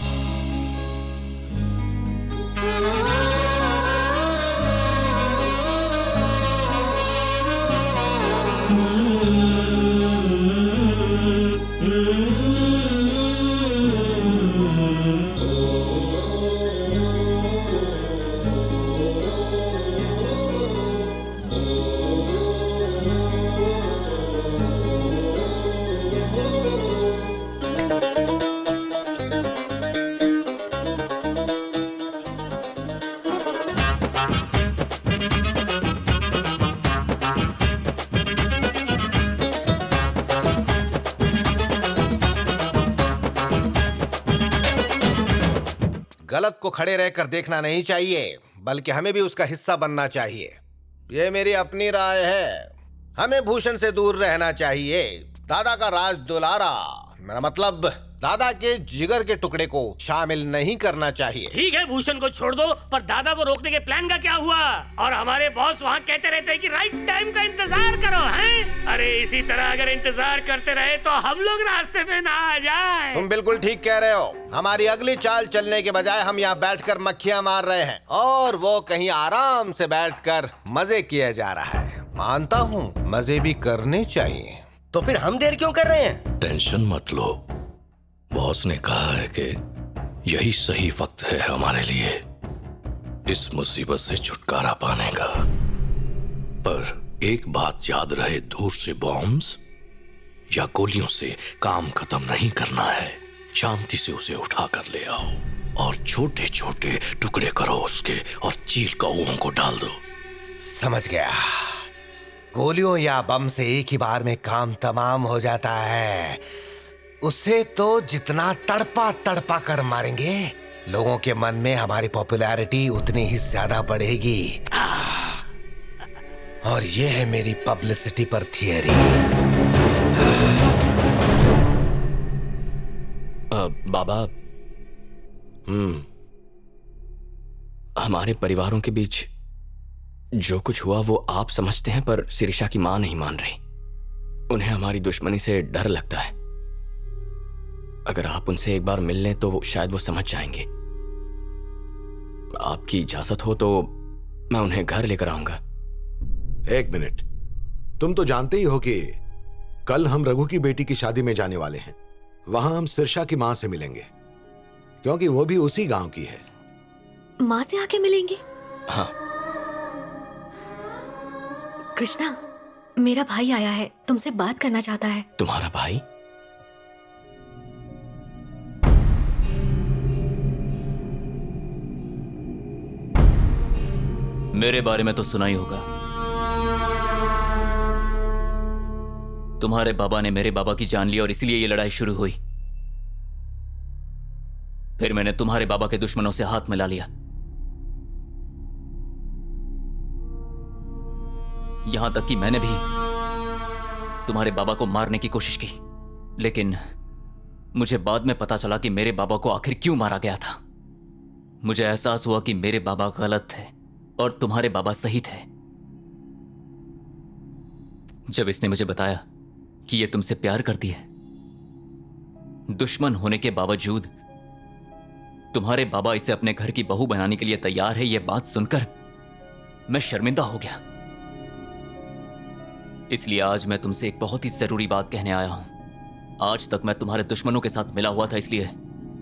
को खड़े रहकर देखना नहीं चाहिए, बल्कि हमें भी उसका हिस्सा बनना चाहिए। ये मेरी अपनी राय है। हमें भूषण से दूर रहना चाहिए। दादा का राज दुलारा, मेरा मतलब दादा के जिगर के टुकड़े को शामिल नहीं करना चाहिए। ठीक है भूषण को छोड़ दो पर दादा को रोकने के प्लान का क्या हुआ? और हमारे बॉस वहाँ कहते रहते हैं कि राइट टाइम का इंतज़ार करो हैं? अरे इसी तरह अगर इंतज़ार करते रहे तो हम लोग रास्ते में ना आ जाए। तुम बिल्कुल ठीक कह रहे हो। हमारी अगली चाल चलने के बजाय हम यहाँ बैठकर मक्खियाँ मार रहे हैं। और वो कहीं आराम से बैठकर मज़े किया जा रहा है। मानता हूँ मज़े भी करने चाहिए। तो फिर हम देर क्यों कर रहे हैं? टेंशन मत लो। बॉस ने कहा है कि यही सही वक्त है हमारे लिए। इस मुसीबत से छुटकारा पाने का। पर एक बात याद रहे, दूर से बॉम्ब्स या गोलियों से काम खत्म नहीं करना है। शांति से उसे उठा कर ले आओ और छोटे छोटे टुकड़े करो उसके और चीर कौओं को डाल दो। समझ गया। गोलियों या बम से एक ही बार में काम तमाम हो जाता है। उसे तो जितना तड़पा तड़पा कर मारेंगे, लोगों के मन में हमारी पॉपुलैरिटी उतनी ही ज़्यादा बढ़ेगी। और ये है मेरी पब्लिसिटी पर थियरी। बाबा हम्म हमारे परिवारों के बीच जो कुछ हुआ वो आप समझते हैं, पर सिरिशा की माँ नहीं मान रही। उन्हें हमारी दुश्मनी से डर लगता है। अगर आप उनसे एक बार मिल लें तो शायद वो समझ जाएँगे। आपकी इजाज़त हो तो मैं उन्हें घर लेकर आऊँगा। एक मिनट। तुम तो जानते ही हो कि कल हम रघु की बेटी की शादी में जाने वाले हैं। वहाँ हम सिरसा की माँ से मिलेंगे क्योंकि वो भी उसी गाँव की है। माँ से आके मिलेंगे? हाँ। कृष्णा मेरा भाई आया है तुमसे बात करना चाहता है। तुम्हारा भाई? मेरे बारे में तो सुना ही होगा। तुम्हारे बाबा ने मेरे बाबा की जान ली और इसलिए ये लड़ाई शुरू हुई। फिर मैंने तुम्हारे बाबा के दुश्मनों से हाथ मिला लिया। यहाँ तक कि मैंने भी तुम्हारे बाबा को मारने की कोशिश की, लेकिन मुझे बाद में पता चला कि मेरे बाबा को आखिर क्यों मारा गया था। मुझे एहसास हुआ कि मेरे बाबा गलत थे। और तुम्हारे बाबा सही थे जब इसने मुझे बताया कि यह तुमसे प्यार करती है, दुश्मन होने के बावजूद तुम्हारे बाबा इसे अपने घर की बहू बनाने के लिए तैयार है यह बात सुनकर मैं शर्मिंदा हो गया। इसलिए आज मैं तुमसे एक बहुत ही ज़रूरी बात कहने आया हूँ। आज तक मैं तुम्हारे दुश्मनों के साथ मिला हुआ था, इसलिए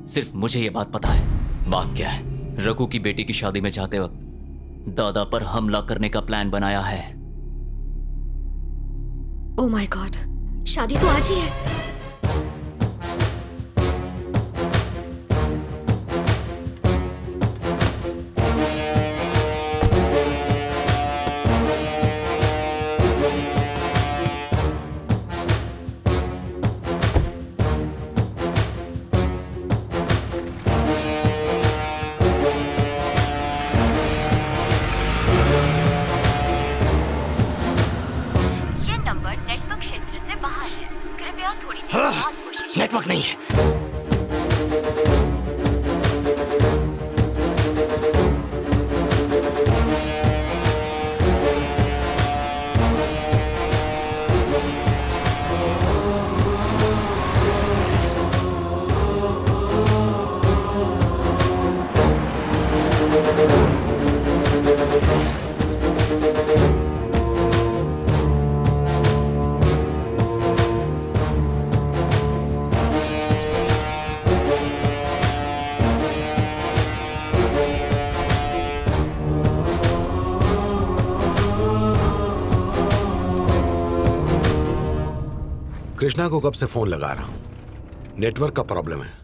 सिर्फ़ मुझे यह बात पता है। बात क्या है? रघु की बेटी की शादी में जाते वक्त दादा पर हमला करने का प्लान बनाया है। ओ माय गॉड शादी तो आज ही है। कृष्णा को कब से फ़ोन लगा रहा हूँ? नेटवर्क का प्रॉब्लम है।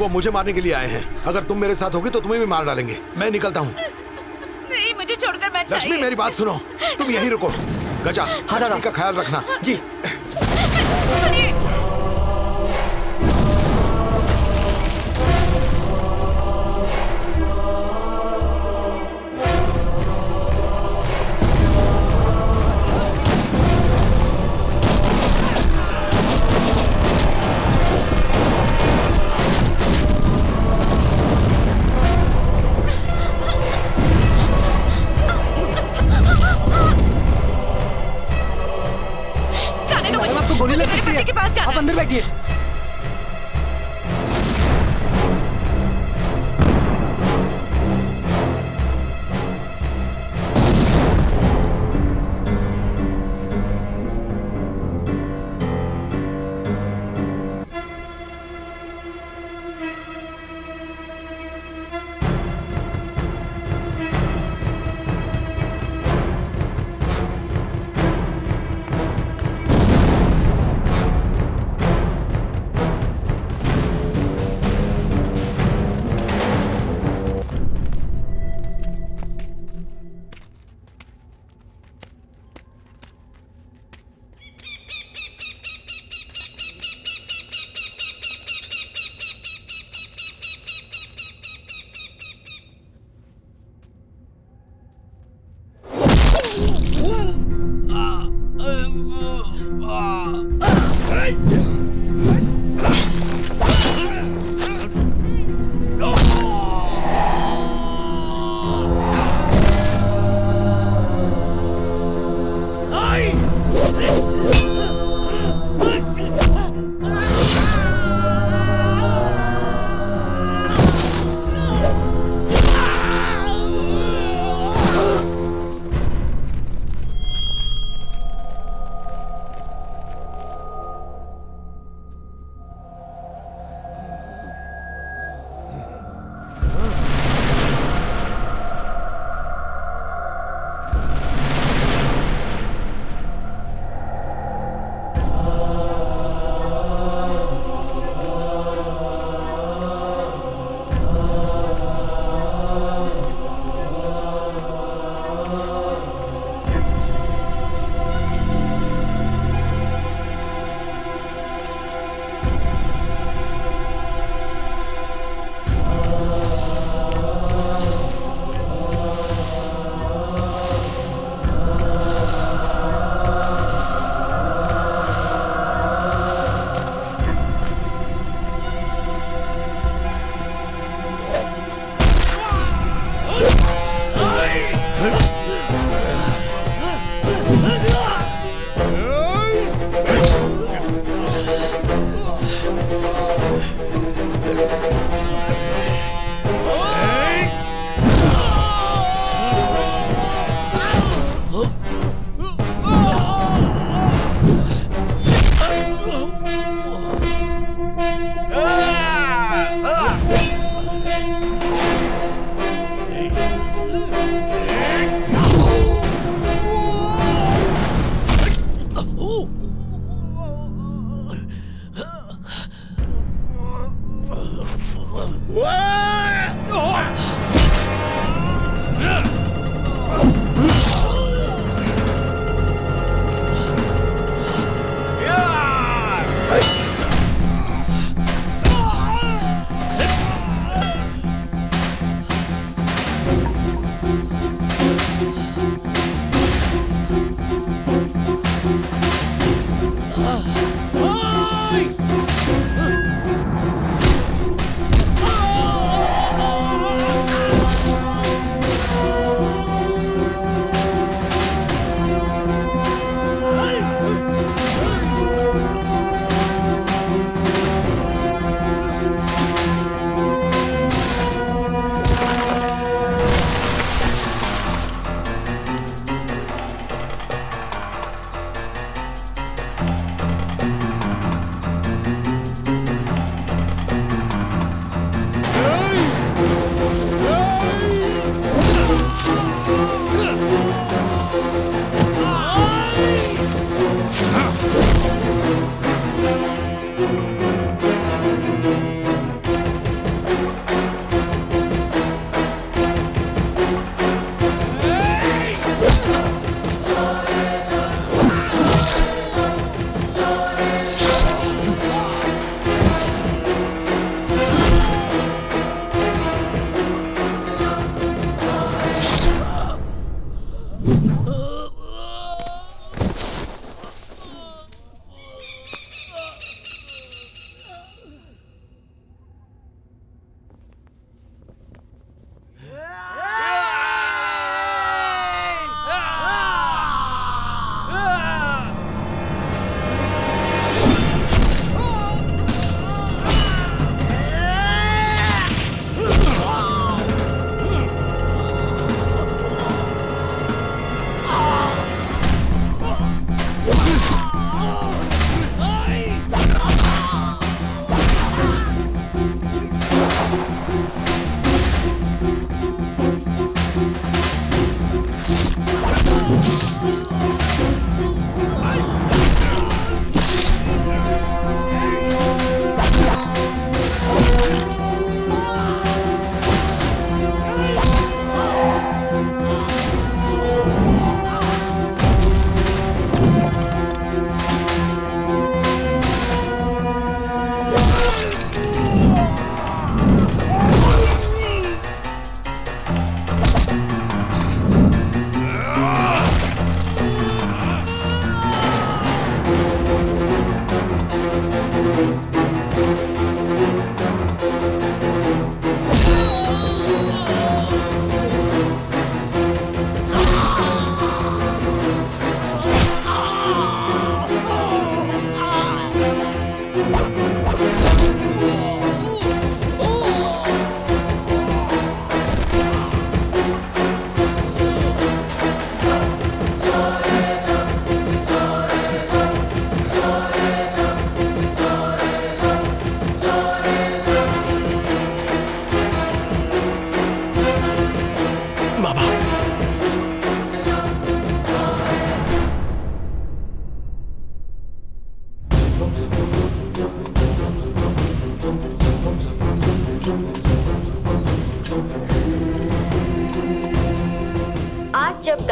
वो मुझे मारने के लिए आए हैं। अगर तुम मेरे साथ होगी तो तुम्हें भी मार डालेंगे। मैं निकलता हूँ। नहीं मुझे छोड़कर मैं लक्ष्मी मेरी बात सुनो। तुम यही रुको। गजा हाँ का ख्याल रखना। जी।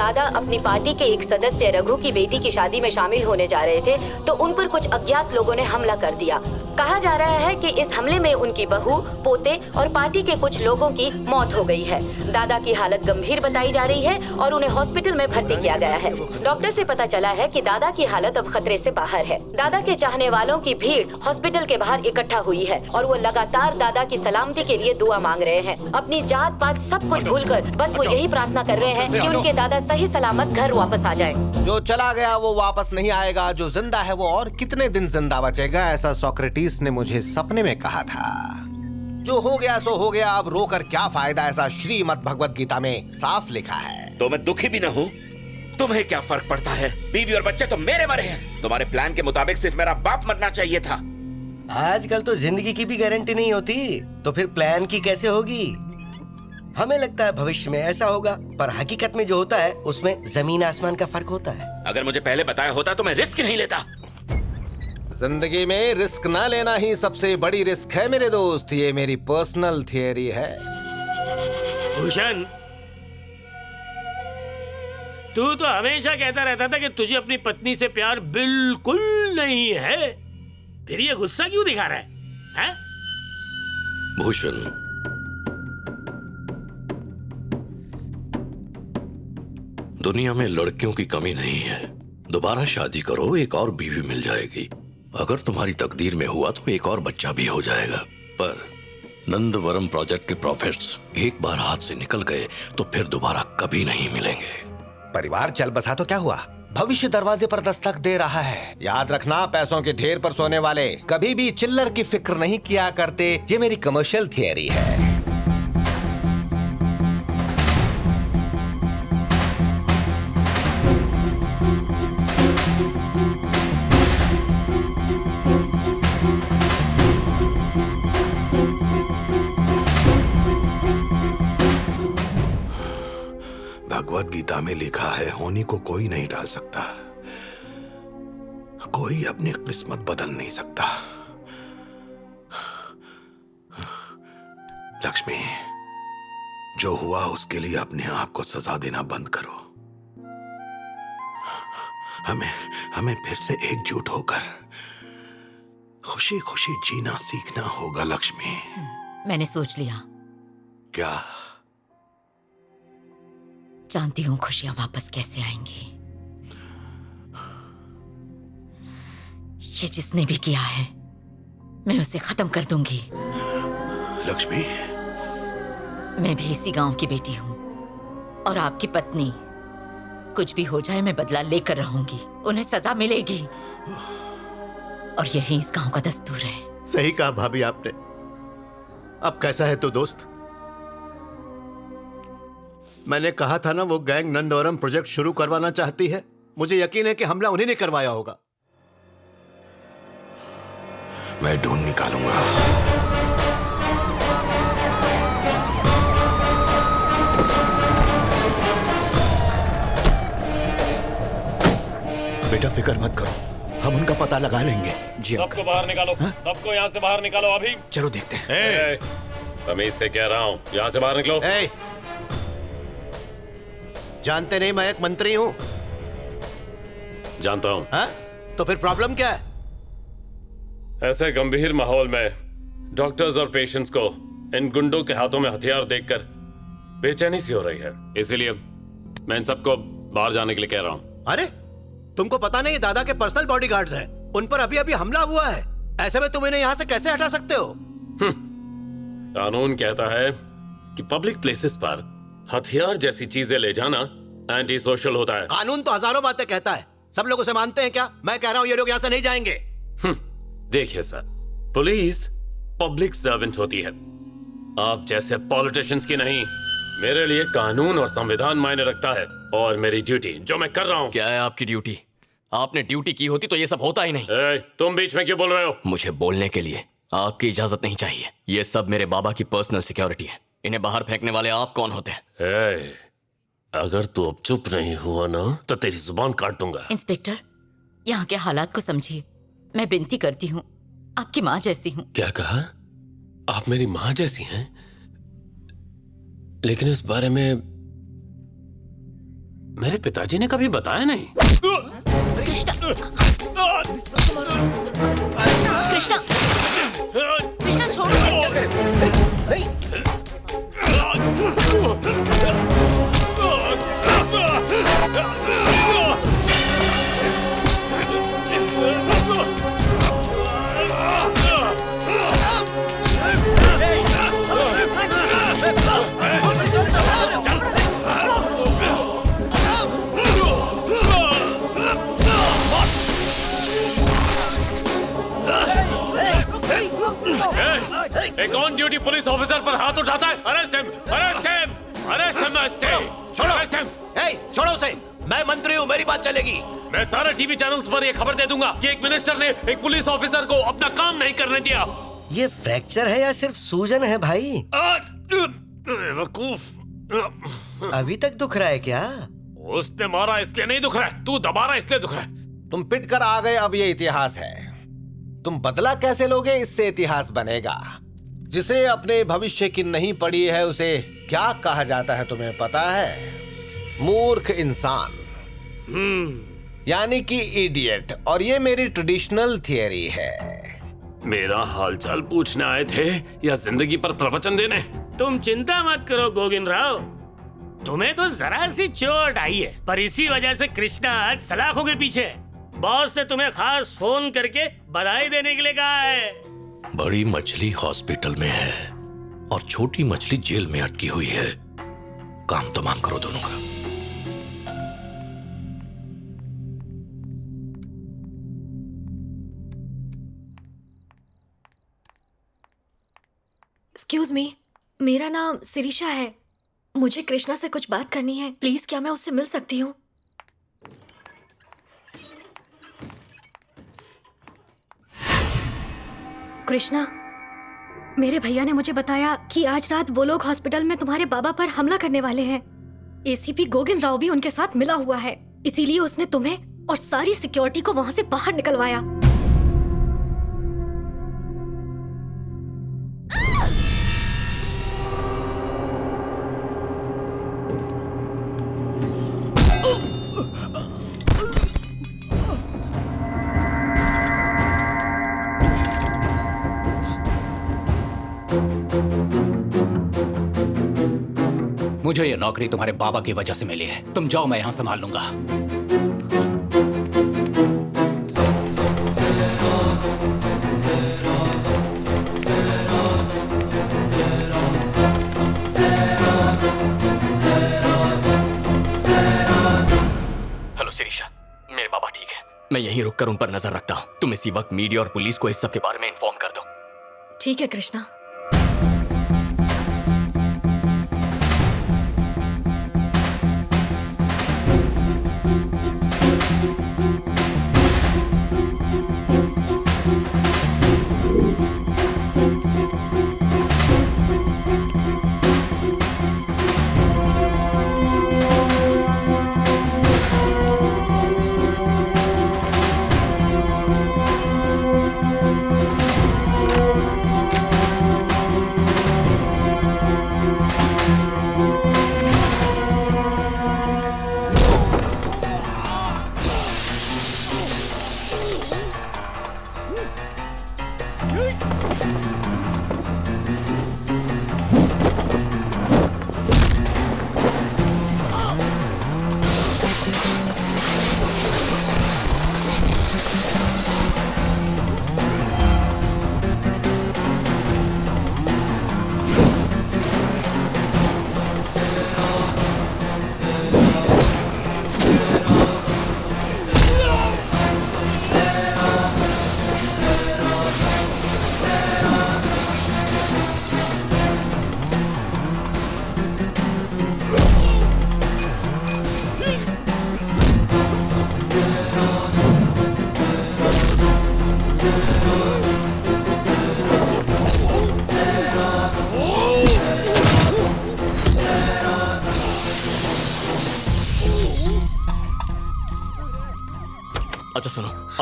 दादा अपनी पार्टी के एक सदस्य रघु की बेटी की शादी में शामिल होने जा रहे थे तो उन पर कुछ अज्ञात लोगों ने हमला कर दिया। कहा जा रहा है कि इस हमले में उनकी बहू पोते और पार्टी के कुछ लोगों की मौत हो गई है। दादा की हालत गंभीर बताई जा रही है और उन्हें हॉस्पिटल में भर्ती किया गया है। डॉक्टर से पता चला है कि दादा की हालत अब खतरे से बाहर है। दादा के चाहने वालों की भीड़ हॉस्पिटल के बाहर इकट्ठा हुई है और वो लगातार दादा की सलामती के लिए दुआ मांग रहे हैं। अपनी जात पात सब कुछ भूलकर बस वो यही प्रार्थना कर रहे हैं की उनके दादा सही सलामत घर वापस आ जाए। जो चला गया वो वापस नहीं आएगा जो ज़िंदा है वो और कितने दिन ज़िंदा बचेगा ऐसा सोक्रेटिस ने मुझे सपने में कहा था। जो हो गया सो हो गया। अब रोकर क्या फ़ायदा ऐसा श्रीमद भगवत गीता में साफ़ लिखा है? तो मैं दुखी भी न हूँ। तुम्हें क्या फ़र्क पड़ता है? बीवी और बच्चे तो मेरे मरे हैं। तुम्हारे प्लान के मुताबिक सिर्फ़ मेरा बाप मरना चाहिए था। आजकल तो ज़िंदगी की भी गारंटी नहीं होती। तो फिर प्लान की कैसे होगी? हमें लगता है भविष्य में ऐसा होगा पर हकीकत में जो होता है उसमें ज़मीन आसमान का फ़र्क होता है। अगर मुझे पहले बताया होता तो मैं रिस्क नहीं लेता। ज़िंदगी में रिस्क ना लेना ही सबसे बड़ी रिस्क है मेरे दोस्त। ये मेरी पर्सनल थियरी है। भूषण तू तो हमेशा कहता रहता था कि तुझे अपनी पत्नी से प्यार बिल्कुल नहीं है। फिर ये गुस्सा क्यों दिखा रहा है, है? भूषण दुनिया में लड़कियों की कमी नहीं है। दोबारा शादी करो एक और बीवी मिल जाएगी। अगर तुम्हारी तकदीर में हुआ तो एक और बच्चा भी हो जाएगा। पर नंदवरम प्रोजेक्ट के प्रॉफिट्स एक बार हाथ से निकल गए तो फिर दोबारा कभी नहीं मिलेंगे। परिवार चल बसा तो क्या हुआ? भविष्य दरवाजे पर दस्तक दे रहा है। याद रखना, पैसों के ढेर पर सोने वाले। कभी भी चिल्लर की फ़िक्र नहीं किया करते, ये मेरी कमर्शियल थियरी है। गीता में लिखा है होनी को कोई नहीं डाल सकता। कोई अपनी किस्मत बदल नहीं सकता। लक्ष्मी जो हुआ उसके लिए अपने आप को सजा देना बंद करो। हमें हमें फिर से एकजुट होकर खुशी खुशी जीना सीखना होगा लक्ष्मी। मैंने सोच लिया। क्या जानती हूँ खुशियाँ वापस कैसे आएँगी। ये जिसने भी किया है मैं उसे खत्म कर दूँगी। लक्ष्मी? मैं भी इसी गाँव की बेटी हूँ और आपकी पत्नी कुछ भी हो जाए मैं बदला लेकर रहूँगी। उन्हें सजा मिलेगी। और यही इस गाँव का दस्तूर है। सही कहा भाभी आपने। अब कैसा है तो दोस्त? मैंने कहा था ना वो गैंग नंदौरम प्रोजेक्ट शुरू करवाना चाहती है। मुझे यकीन है कि हमला उन्हीं ने करवाया होगा। मैं ढूंढ निकालूँगा। बेटा फ़िक्र मत करो। हम उनका पता लगा लेंगे। जी सबको बाहर निकालो। सबको यहाँ से बाहर निकालो अभी। चलो देखते हैं। ए, तमीज से कह रहा हूँ यहाँ से बाहर निकलो। ए, जानते नहीं मैं एक मंत्री हूँ। जानता हूँ। तो फिर प्रॉब्लम क्या है? ऐसे गंभीर माहौल में डॉक्टर्स और पेशेंट्स को इन गुंडों के हाथों में हथियार देखकर बेचैनी सी हो रही है। इसीलिए मैं इन सबको बाहर जाने के लिए कह रहा हूँ। अरे तुमको पता नहीं दादा के पर्सनल बॉडीगार्ड्स हैं। उन पर अभी अभी हमला हुआ है। ऐसे में तुम इन्हें यहाँ से कैसे हटा सकते हो? कानून कहता है कि पब्लिक प्लेसेस पर हथियार जैसी चीज़ें ले जाना एंटी सोशल होता है। कानून तो हज़ारों बातें कहता है। सब लोग उसे मानते हैं क्या? मैं कह रहा हूँ ये लोग यहाँ से नहीं जाएँगे। देखिए सर पुलिस पब्लिक सर्वेंट होती है। आप जैसे पॉलिटिशियंस की नहीं मेरे लिए कानून और संविधान मायने रखता है और मेरी ड्यूटी जो मैं कर रहा हूँ। क्या है आपकी ड्यूटी आपने ड्यूटी की होती तो ये सब होता ही नहीं। ए, तुम बीच में क्यों बोल रहे हो? मुझे बोलने के लिए आपकी इजाज़त नहीं चाहिए। ये सब मेरे बाबा की पर्सनल सिक्योरिटी है। इन्हें बाहर फेंकने वाले आप कौन होते हैं? ए, अगर तू अब चुप नहीं हुआ ना तो तेरी ज़ुबान काट दूँगा। इंस्पेक्टर यहाँ के हालात को समझिए। मैं विनती करती हूँ आपकी माँ जैसी हूँ। क्या कहा? आप मेरी माँ जैसी हैं? लेकिन इस बारे में मेरे पिताजी ने कभी बताया नहीं। कृष्णा। कृष्णा। कृष्णा छोड़ो। Ah! एक ऑन ड्यूटी पुलिस ऑफिसर पर हाथ उठाता है। Arrest him arrest him arrest him ऐसे छोड़ो ए, छोड़ो उसे। मैं मंत्री हूँ मेरी बात चलेगी। मैं सारे टीवी चैनल्स पर ये खबर दे दूँगा कि एक मिनिस्टर ने एक पुलिस ऑफिसर को अपना काम नहीं करने दिया। ये फ्रैक्चर है या सिर्फ़ सूजन है भाई? वकूफ। अभी तक दुख रहा है क्या? उसने मारा इसलिए नहीं दुख रहा। है तू दबा रहा इसलिए दुख रहा है। तुम पिट कर आ गए अब ये इतिहास है। तुम बदला कैसे लोगे इससे इतिहास बनेगा। जिसे अपने भविष्य की नहीं पड़ी है उसे क्या कहा जाता है तुम्हें पता है? मूर्ख इंसान। यानी कि इडियट और ये मेरी ट्रेडिशनल थियरी है। मेरा हालचाल पूछने आए थे या ज़िंदगी पर प्रवचन देने? तुम चिंता मत करो गोविंद राव तुम्हें तो जरा सी चोट आई है पर इसी वजह से कृष्णा आज सलाखों के पीछे बॉस ने तुम्हें खास फ़ोन करके बधाई देने के लिए कहा है। बड़ी मछली हॉस्पिटल में है और छोटी मछली जेल में अटकी हुई है। काम तो मांग करो दोनों का। एक्सक्यूज मी मेरा नाम सिरिशा है। मुझे कृष्णा से कुछ बात करनी है। प्लीज़, क्या मैं उससे मिल सकती हूँ? कृष्णा, मेरे भैया ने मुझे बताया कि आज रात वो लोग हॉस्पिटल में तुम्हारे बाबा पर हमला करने वाले हैं। एसीपी गोगिन राव भी उनके साथ मिला हुआ है, इसीलिए उसने तुम्हें और सारी सिक्योरिटी को वहाँ से बाहर निकलवाया। मुझे ये नौकरी तुम्हारे बाबा की वजह से मिली है। तुम जाओ, मैं यहाँ संभाल लूँगा। हेलो, शिरीषा। मेरे बाबा ठीक है। मैं यहीं रुककर उन पर नज़र रखता हूँ। तुम इसी वक्त मीडिया और पुलिस को इस सब के बारे में इन्फॉर्म कर दो। ठीक है, कृष्णा।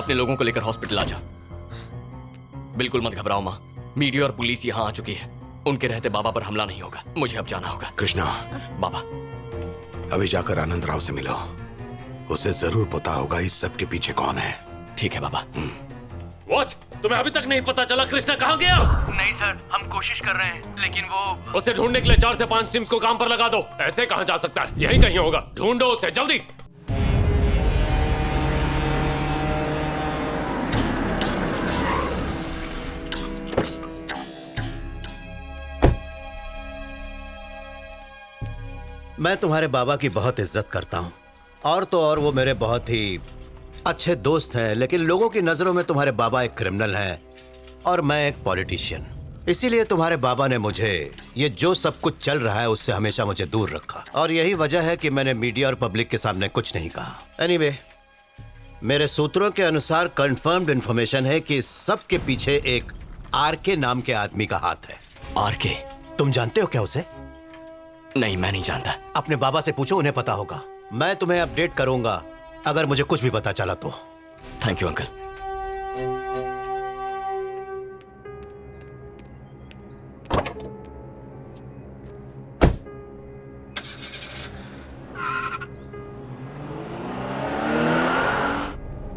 अपने लोगों को लेकर हॉस्पिटल आ जा। बिल्कुल मत घबराओ माँ। मीडिया और पुलिस यहाँ आ चुकी है। उनके रहते बाबा पर हमला नहीं होगा। मुझे अब जाना होगा। कृष्णा। बाबा। अभी जाकर आनंद राव से मिलो। उसे ज़रूर पता होगा इस सब के पीछे कौन है। ठीक है बाबा। वॉच तुम्हें अभी तक नहीं पता चला कृष्णा कहाँ गया? नहीं सर हम कोशिश कर रहे हैं लेकिन वो उसे ढूँढने के लिए चार से पाँच टीम्स को काम पर लगा दो। ऐसे कहाँ जा सकता है? यही कहीं होगा। ढूंढो उसे जल्दी! मैं तुम्हारे बाबा की बहुत इज़्ज़त करता हूँ। और तो और वो मेरे बहुत ही अच्छे दोस्त हैं लेकिन लोगों की नज़रों में तुम्हारे बाबा एक क्रिमिनल हैं और मैं एक पॉलिटिशियन इसीलिए तुम्हारे बाबा ने मुझे ये जो सब कुछ चल रहा है उससे हमेशा मुझे दूर रखा। और यही वजह है कि मैंने मीडिया और पब्लिक के सामने कुछ नहीं कहा। एनीवे anyway, मेरे सूत्रों के अनुसार कंफर्म्ड इंफॉर्मेशन है कि सब के पीछे एक आर के नाम के आदमी का हाथ है। आर के? तुम जानते हो क्या उसे? नहीं मैं नहीं जानता। अपने बाबा से पूछो उन्हें पता होगा। मैं तुम्हें अपडेट करूँगा अगर मुझे कुछ भी पता चला तो। Thank you uncle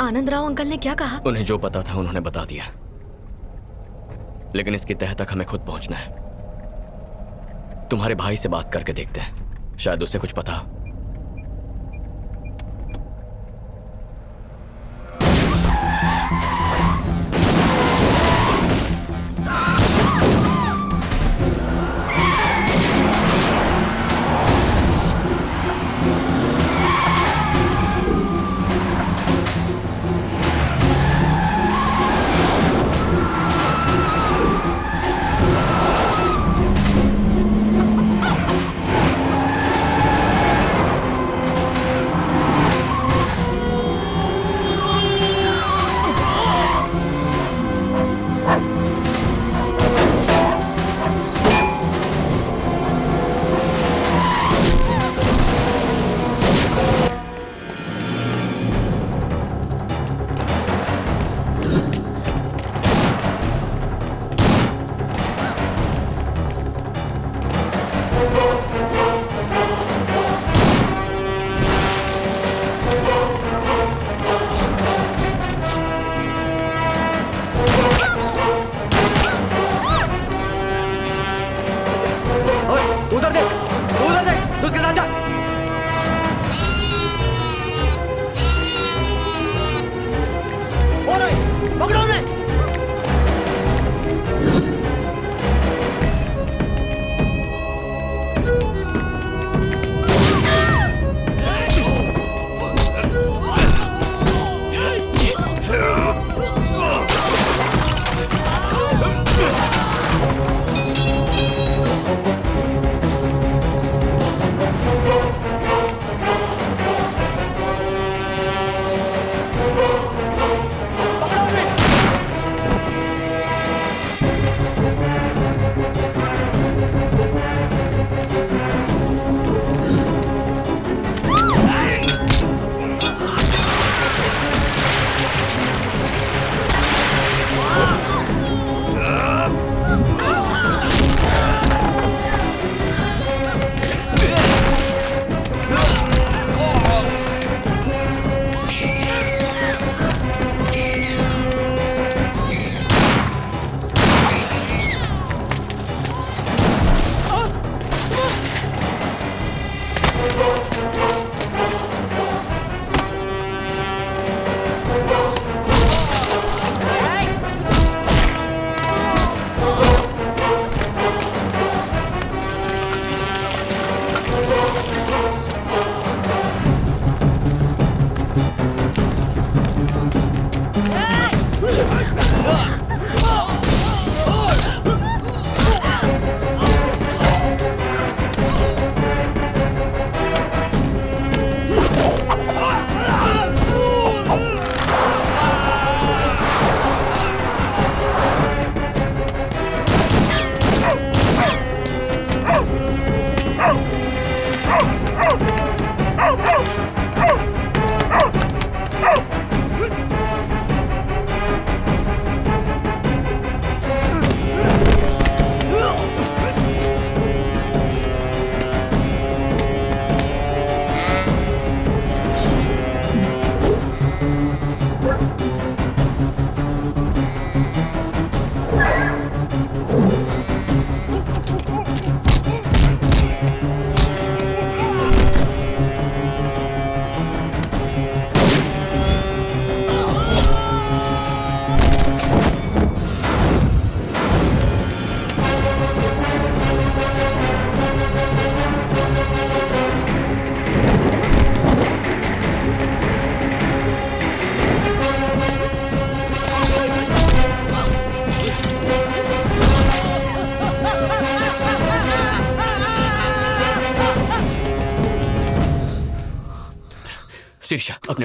Anand Rao uncle ने क्या कहा? उन्हें जो पता था उन्होंने बता दिया। लेकिन इसके तह तक हमें खुद पहुँचना है। तुम्हारे भाई से बात करके देखते हैं। शायद उसे कुछ पता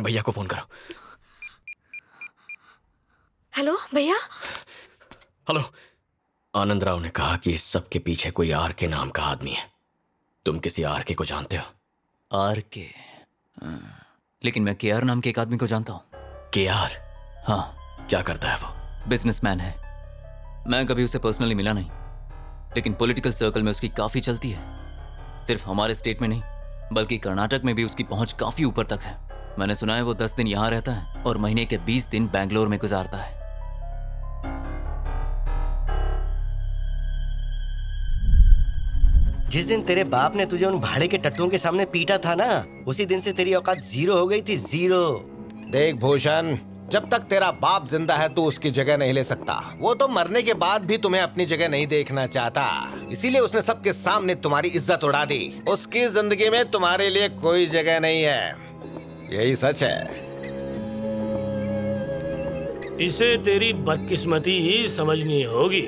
भैया को फ़ोन करो। हेलो भैया? हेलो। आनंद राव ने कहा कि इस सब के पीछे कोई आर के नाम का आदमी है। तुम किसी आर के को जानते हो? आर के? लेकिन मैं के आर नाम के एक आदमी को जानता हूँ। के आर? हाँ। क्या करता है वो? बिजनेसमैन है। मैं कभी उसे पर्सनली मिला नहीं। लेकिन पॉलिटिकल सर्कल में उसकी काफ़ी चलती है। सिर्फ़ हमारे स्टेट में नहीं बल्कि कर्नाटक में भी उसकी पहुँच काफ़ी ऊपर तक है। मैंने सुना है वो दस दिन यहाँ रहता है और महीने के बीस दिन बैंगलोर में गुजारता है। जिस दिन तेरे बाप ने तुझे उन भाड़े के टट्टुओं के सामने पीटा था ना उसी दिन से तेरी औकात ज़ीरो हो गई थी ज़ीरो। देख भूषण जब तक तेरा बाप ज़िंदा है तू उसकी जगह नहीं ले सकता। वो तो मरने के बाद भी तुम्हें अपनी जगह नहीं देखना चाहता। इसीलिए उसने सबके सामने तुम्हारी इज़्ज़त उड़ा दी। उसकी ज़िंदगी में तुम्हारे लिए कोई जगह नहीं है। यही सच है। इसे तेरी बदकिस्मती ही समझनी होगी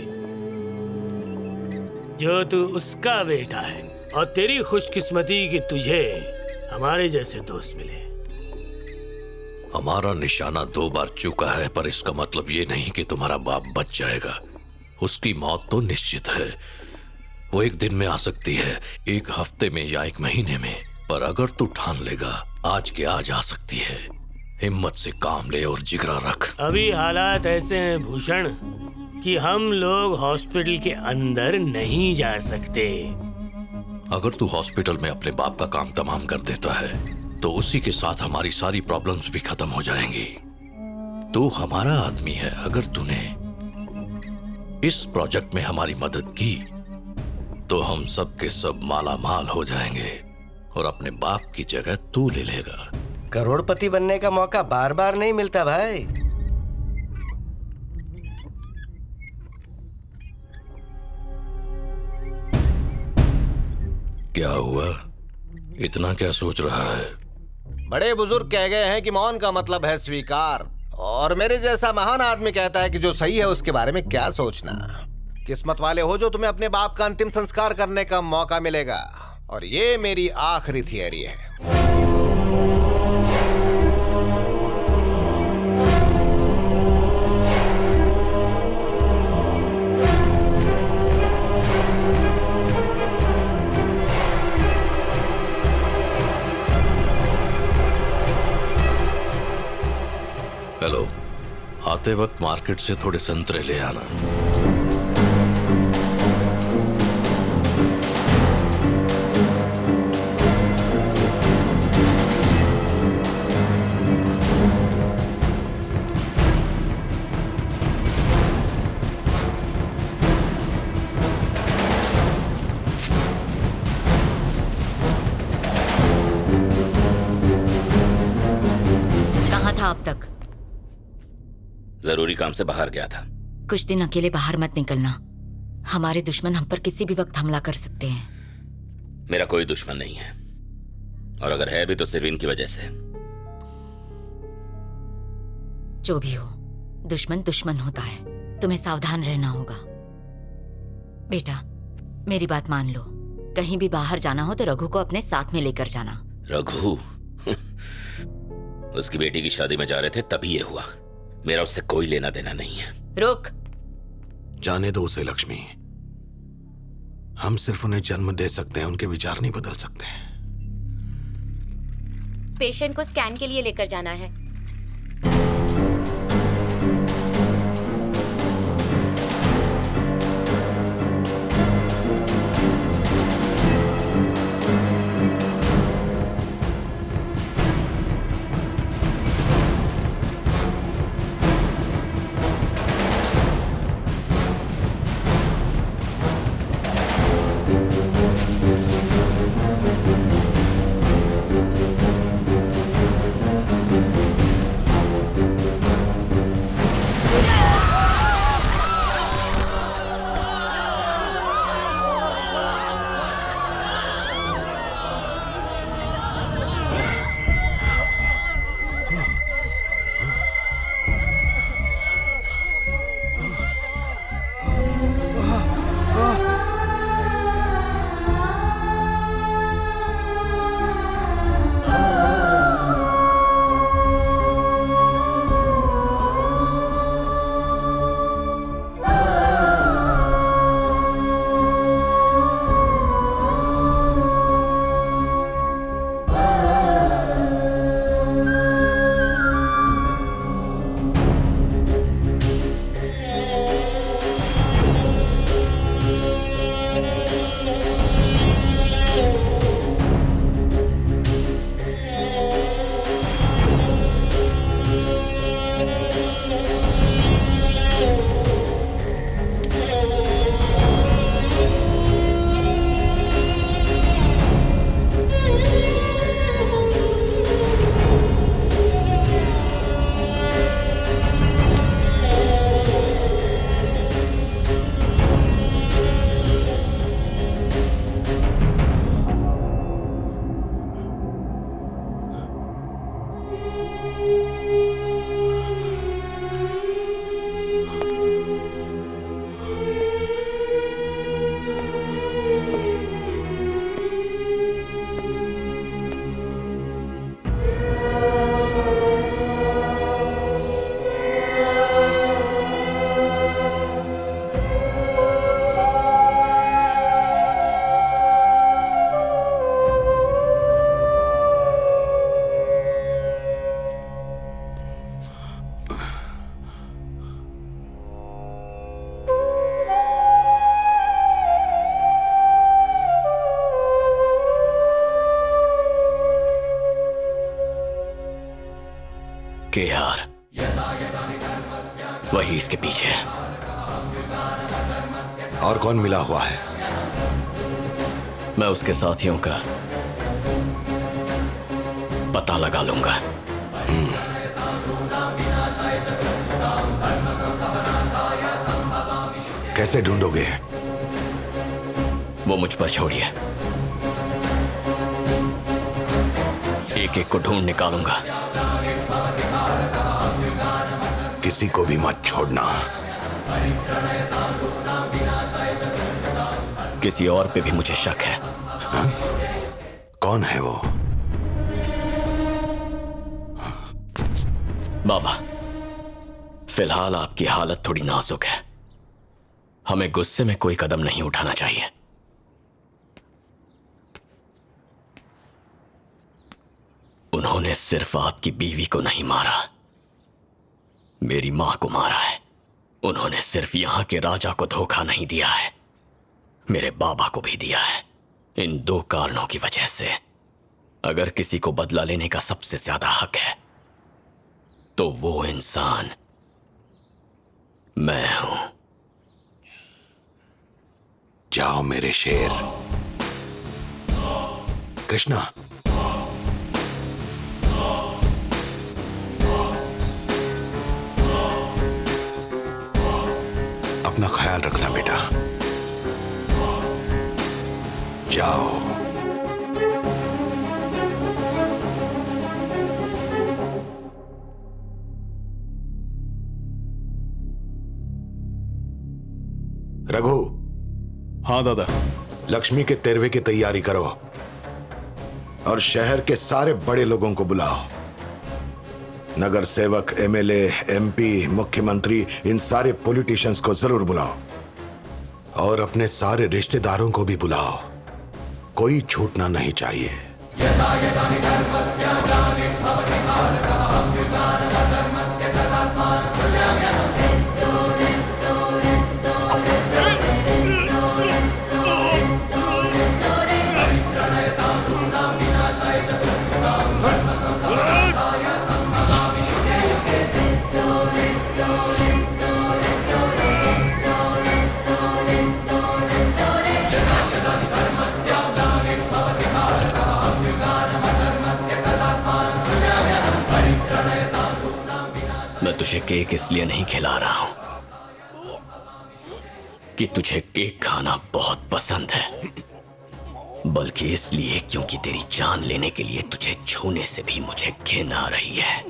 जो तू उसका बेटा है। और तेरी खुशकिस्मती कि तुझे हमारे जैसे दोस्त मिले। हमारा निशाना दो बार चुका है पर इसका मतलब ये नहीं कि तुम्हारा बाप बच जाएगा। उसकी मौत तो निश्चित है। वो एक दिन में आ सकती है एक हफ़्ते में या एक महीने में। पर अगर तू ठान लेगा आज के आज आ सकती है। हिम्मत से काम ले और जिगरा रख। अभी हालात ऐसे हैं भूषण कि हम लोग हॉस्पिटल के अंदर नहीं जा सकते। अगर तू हॉस्पिटल में अपने बाप का काम तमाम कर देता है तो उसी के साथ हमारी सारी प्रॉब्लम्स भी खत्म हो जाएँगी। तू हमारा आदमी है अगर तूने इस प्रोजेक्ट में हमारी मदद की तो हम सब के सब माला माल हो जाएँगे। और अपने बाप की जगह तू ले लेगा। करोड़पति बनने का मौका बार बार नहीं मिलता भाई। क्या हुआ? इतना क्या सोच रहा है? बड़े बुज़ुर्ग कह गए हैं कि मौन का मतलब है स्वीकार। और मेरे जैसा महान आदमी कहता है कि जो सही है उसके बारे में क्या सोचना। किस्मत वाले हो जो तुम्हें अपने बाप का अंतिम संस्कार करने का मौका मिलेगा। और ये मेरी आखिरी थियरी है। हेलो आते वक्त मार्केट से थोड़े संतरे ले आना। काम से बाहर गया था। कुछ दिन अकेले बाहर मत निकलना। हमारे दुश्मन हम पर किसी भी वक्त हमला कर सकते हैं। मेरा कोई दुश्मन नहीं है। और अगर है भी तो सिर्फ़ इनकी वजह से। जो भी हो दुश्मन दुश्मन होता है। तुम्हें सावधान रहना होगा। बेटा मेरी बात मान लो। कहीं भी बाहर जाना हो तो रघु को अपने साथ में लेकर जाना। रघु? उसकी बेटी की शादी में जा रहे थे तभी ये हुआ। मेरा उससे कोई लेना देना नहीं है। रुक। जाने दो उसे लक्ष्मी। हम सिर्फ़ उन्हें जन्म दे सकते हैं उनके विचार नहीं बदल सकते। पेशेंट को स्कैन के लिए लेकर जाना है। इसके पीछे। और कौन मिला हुआ है? मैं उसके साथियों का पता लगा लूँगा। कैसे ढूंढोगे? वो मुझ पर छोड़िए। एक एक को ढूंढ निकालूँगा। किसी को भी मत छोड़ना। किसी और पे भी मुझे शक है। हाँ? कौन है वो? बाबा फ़िलहाल आपकी हालत थोड़ी नाजुक है। हमें गुस्से में कोई कदम नहीं उठाना चाहिए। उन्होंने सिर्फ़ आपकी बीवी को नहीं मारा। मेरी माँ को मारा है। उन्होंने सिर्फ़ यहाँ के राजा को धोखा नहीं दिया है। मेरे बाबा को भी दिया है। इन दो कारणों की वजह से। अगर किसी को बदला लेने का सबसे ज़्यादा हक है तो वो इंसान मैं हूँ। जाओ मेरे शेर। कृष्णा अपना ख्याल रखना बेटा। जाओ। रघु। हाँ दादा। लक्ष्मी के तेरवे की तैयारी करो। और शहर के सारे बड़े लोगों को बुलाओ। नगर सेवक, एमएलए, एमपी, मुख्यमंत्री, इन सारे पॉलिटिशियंस को ज़रूर बुलाओ। और अपने सारे रिश्तेदारों को भी बुलाओ। कोई छूटना नहीं चाहिए। मैं तुझे केक इसलिए नहीं खिला रहा हूँ कि तुझे केक खाना बहुत पसंद है। बल्कि इसलिए क्योंकि तेरी जान लेने के लिए तुझे छूने से भी मुझे घिन आ रही है।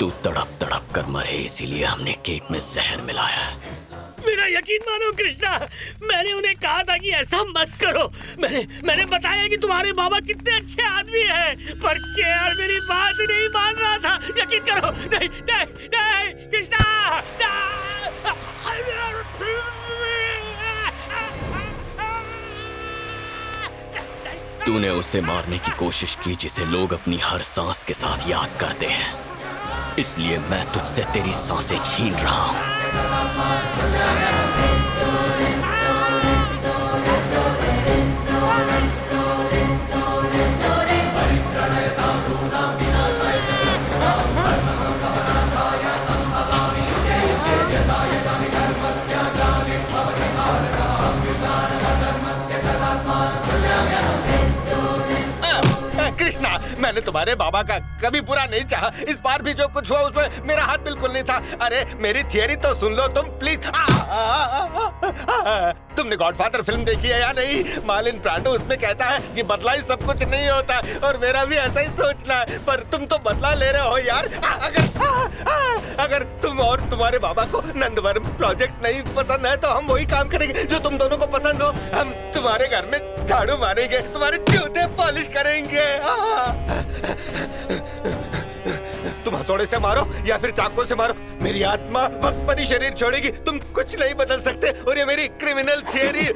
तू तड़प तड़प कर मरे, इसीलिए हमने केक में जहर मिलाया। है मेरा यकीन मानो, कृष्णा, मैंने उन्हें कहा था कि ऐसा मत करो। मैंने मैंने बताया कि तुम्हारे बाबा कितने अच्छे आदमी हैं, पर केआर मेरी बात नहीं मान रहा था। यकीन करो, नहीं नहीं नहीं, कृष्णा तूने उसे मारने की कोशिश की जिसे लोग अपनी हर सांस के साथ याद करते हैं। इसलिए मैं तुझसे तेरी साँसें छीन रहा हूँ। मैंने तुम्हारे बाबा का कभी बुरा नहीं चाहा। इस बार भी जो कुछ हुआ उसमें मेरा हाथ बिल्कुल नहीं था। अरे मेरी थियरी तो सुन लो तुम प्लीज़ आ, आ, आ, तुमने गॉडफादर फ़िल्म देखी है या नहीं? मालिन ब्रांडो उसमें कहता है कि बदला ही सब कुछ नहीं होता और मेरा भी ऐसा ही सोचना है। पर तुम तो बदला ले रहे हो यार। अगर अगर तुम और तुम्हारे बाबा को नंदवरम प्रोजेक्ट नहीं पसंद है तो हम वही काम करेंगे जो तुम दोनों को पसंद हो। हम तुम्हारे घर में झाड़ू मारेंगे तुम्हारे जूते पॉलिश करेंगे। तुम हथौड़े से मारो या फिर चाकू से मारो। मेरी आत्मा वक्त पर ही शरीर छोड़ेगी। तुम कुछ नहीं बदल सकते और ये मेरी क्रिमिनल थियरी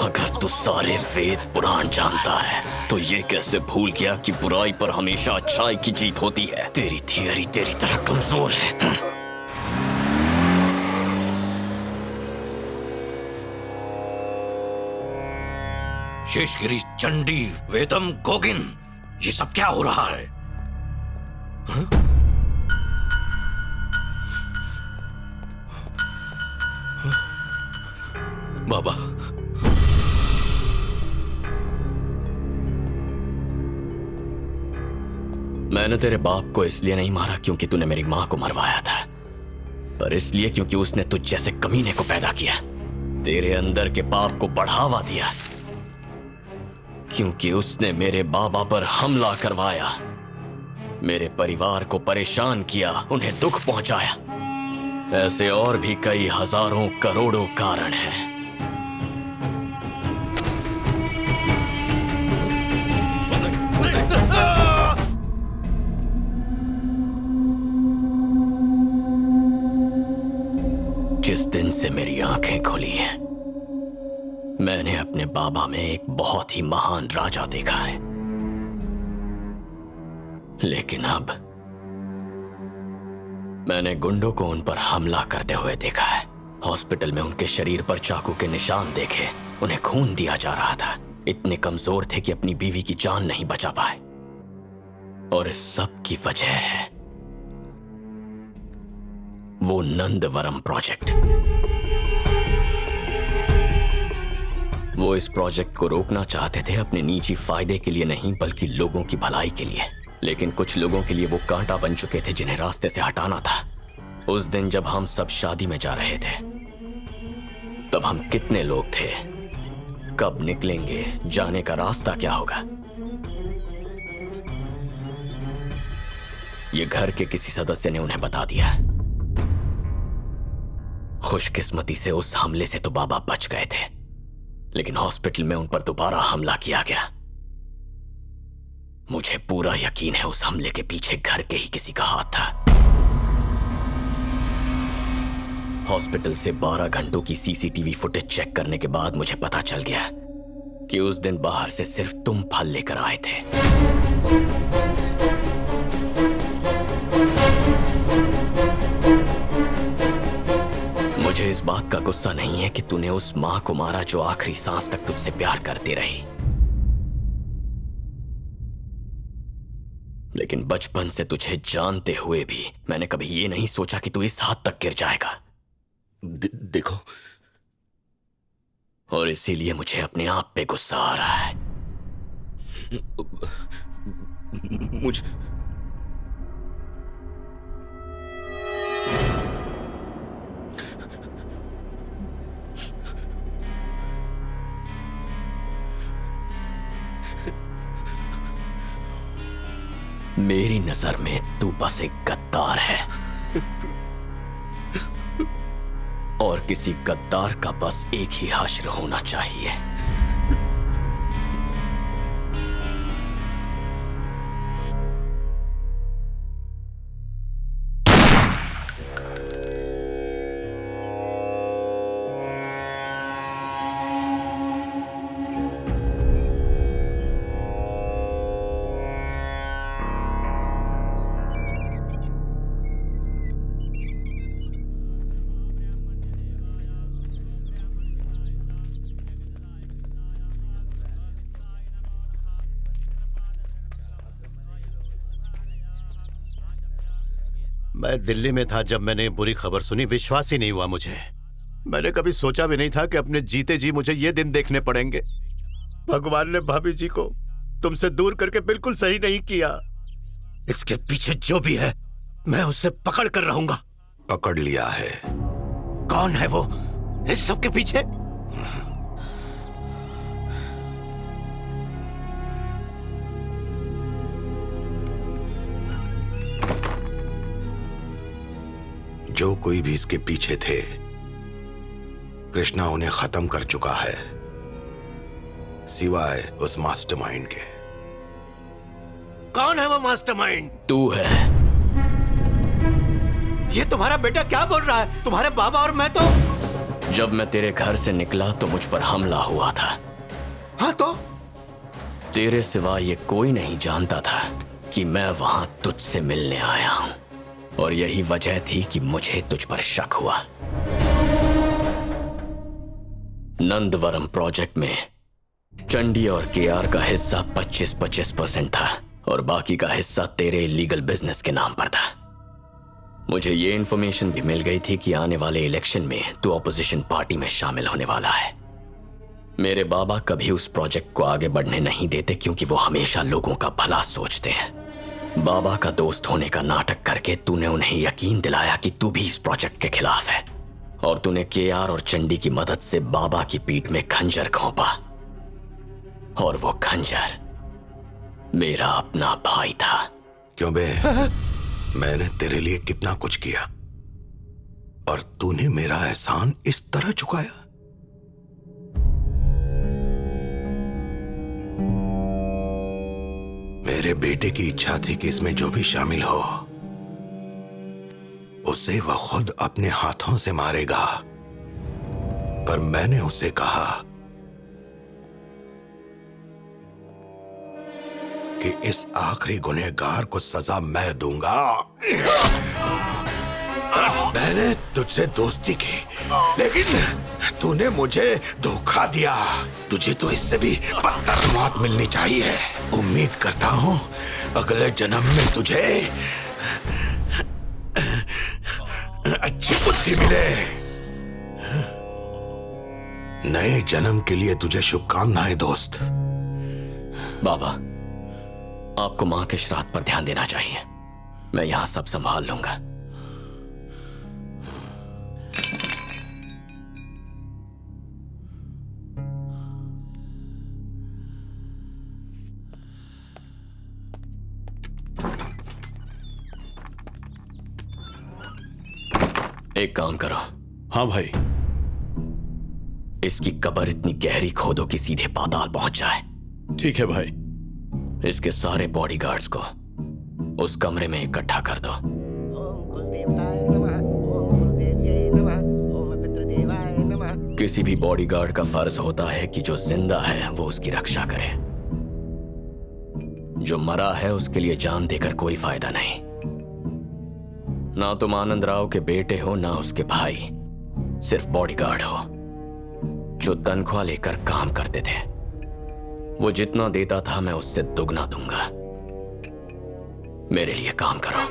अगर तू सारे वेद पुराण जानता है तो ये कैसे भूल गया कि बुराई पर हमेशा अच्छाई की जीत होती है? तेरी थियरी तेरी तरह कमज़ोर है। शेषगिरी, चंडी, वेदम, गोगिन, ये सब क्या हो रहा है? हाँ? हाँ? बाबा। मैंने तेरे बाप को इसलिए नहीं मारा क्योंकि तूने मेरी माँ को मरवाया था, पर इसलिए क्योंकि उसने तुझ जैसे कमीने को पैदा किया। तेरे अंदर के पाप को बढ़ावा दिया। क्योंकि उसने मेरे बाबा पर हमला करवाया। मेरे परिवार को परेशान किया, उन्हें दुख पहुँचाया। ऐसे और भी कई हज़ारों करोड़ों कारण हैं। जिस दिन से मेरी आँखें खुली हैं मैंने अपने बाबा में एक बहुत ही महान राजा देखा है। लेकिन अब मैंने गुंडों को उन पर हमला करते हुए देखा है। हॉस्पिटल में उनके शरीर पर चाकू के निशान देखे, उन्हें खून दिया जा रहा था। इतने कमज़ोर थे कि अपनी बीवी की जान नहीं बचा पाए। और इस सब की वजह है वो नंदवरम प्रोजेक्ट। वो इस प्रोजेक्ट को रोकना चाहते थे अपने निजी फ़ायदे के लिए नहीं, बल्कि लोगों की भलाई के लिए। लेकिन कुछ लोगों के लिए वो कांटा बन चुके थे जिन्हें रास्ते से हटाना था। उस दिन जब हम सब शादी में जा रहे थे, तब हम कितने लोग थे? कब निकलेंगे? जाने का रास्ता क्या होगा? ये घर के किसी सदस्य ने उन्हें बता दिया। खुशकिस्मती से उस हमले से तो बाबा बच गए थे। लेकिन हॉस्पिटल में उन पर दोबारा हमला किया गया। मुझे पूरा यकीन है उस हमले के पीछे घर के ही किसी का हाथ था। हॉस्पिटल से 12 घंटों की सीसीटीवी फुटेज चेक करने के बाद मुझे पता चल गया कि उस दिन बाहर से सिर्फ़ तुम फल लेकर आए थे। मुझे इस बात का गुस्सा नहीं है कि तूने उस माँ को मारा जो आखिरी सांस तक तुझसे प्यार करती रही। लेकिन बचपन से तुझे जानते हुए भी मैंने कभी ये नहीं सोचा कि तू इस हाथ तक गिर जाएगा। देखो। और इसीलिए मुझे अपने आप पे गुस्सा आ रहा है। मुझ मेरी नज़र में तू बस एक गद्दार है। और किसी गद्दार का बस एक ही हश्र होना चाहिए। मैं दिल्ली में था जब मैंने बुरी खबर सुनी। विश्वास ही नहीं हुआ मुझे। मैंने कभी सोचा भी नहीं था कि अपने जीते जी मुझे ये दिन देखने पड़ेंगे। भगवान ने भाभी जी को तुमसे दूर करके बिल्कुल सही नहीं किया। इसके पीछे जो भी है, मैं उसे पकड़ कर रहूँगा। पकड़ लिया है। कौन है वो? इस सब के पीछे? जो कोई भी इसके पीछे थे कृष्णा उन्हें खत्म कर चुका है सिवाय उस मास्टरमाइंड के। कौन है वो मास्टरमाइंड? तू है। ये तुम्हारा बेटा क्या बोल रहा है? तुम्हारे बाबा और मैं तो जब मैं तेरे घर से निकला तो मुझ पर हमला हुआ था। हाँ तो? तेरे सिवा ये कोई नहीं जानता था कि मैं वहाँ तुझसे मिलने आया हूँ। और यही वजह थी कि मुझे तुझ पर शक हुआ। नंदवरम प्रोजेक्ट में चंडी और केआर का हिस्सा 25-25 परसेंट था और बाकी का हिस्सा तेरे लीगल बिज़नेस के नाम पर था। मुझे ये इन्फॉर्मेशन भी मिल गई थी कि आने वाले इलेक्शन में तू ऑपोजिशन पार्टी में शामिल होने वाला है। मेरे बाबा कभी उस प्रोजेक्ट को आगे बढ़ने नहीं देते क्योंकि वो हमेशा लोगों का भला सोचते हैं। बाबा का दोस्त होने का नाटक करके तूने उन्हें यकीन दिलाया कि तू भी इस प्रोजेक्ट के खिलाफ है। और तूने के आर और चंडी की मदद से बाबा की पीठ में खंजर खोपा। और वो खंजर मेरा अपना भाई था। क्यों बे? मैंने तेरे लिए कितना कुछ किया। और तूने मेरा एहसान इस तरह चुकाया। मेरे बेटे की इच्छा थी कि इसमें जो भी शामिल हो, उसे वह खुद अपने हाथों से मारेगा। पर मैंने उसे कहा कि इस आखिरी गुनहगार को सजा मैं दूँगा। मैंने तुझसे दोस्ती की, लेकिन तूने मुझे धोखा दिया। तुझे तो इससे भी बदतर मौत मिलनी चाहिए। उम्मीद करता हूँ, अगले जन्म में तुझे अच्छी बुद्धि मिले। नए जन्म के लिए तुझे शुभकामनाएँ, दोस्त। बाबा, आपको माँ के श्राद्ध पर ध्यान देना चाहिए। मैं यहाँ सब संभाल लूँगा। एक काम करो। हाँ भाई। इसकी कबर इतनी गहरी खोदो कि सीधे पाताल पहुँच जाए। ठीक है भाई। इसके सारे बॉडीगार्ड्स को उस कमरे में इकट्ठा कर दो। किसी भी बॉडीगार्ड का फ़र्ज़ होता है कि जो ज़िंदा है, वो उसकी रक्षा करे। जो मरा है, उसके लिए जान देकर कोई फ़ायदा नहीं। ना तुम आनंद राव के बेटे हो, ना उसके भाई। सिर्फ़ बॉडीगार्ड हो, जो तनख्वाह लेकर काम करते थे। वो जितना देता था, मैं उससे दुगना दूँगा। मेरे लिए काम करो।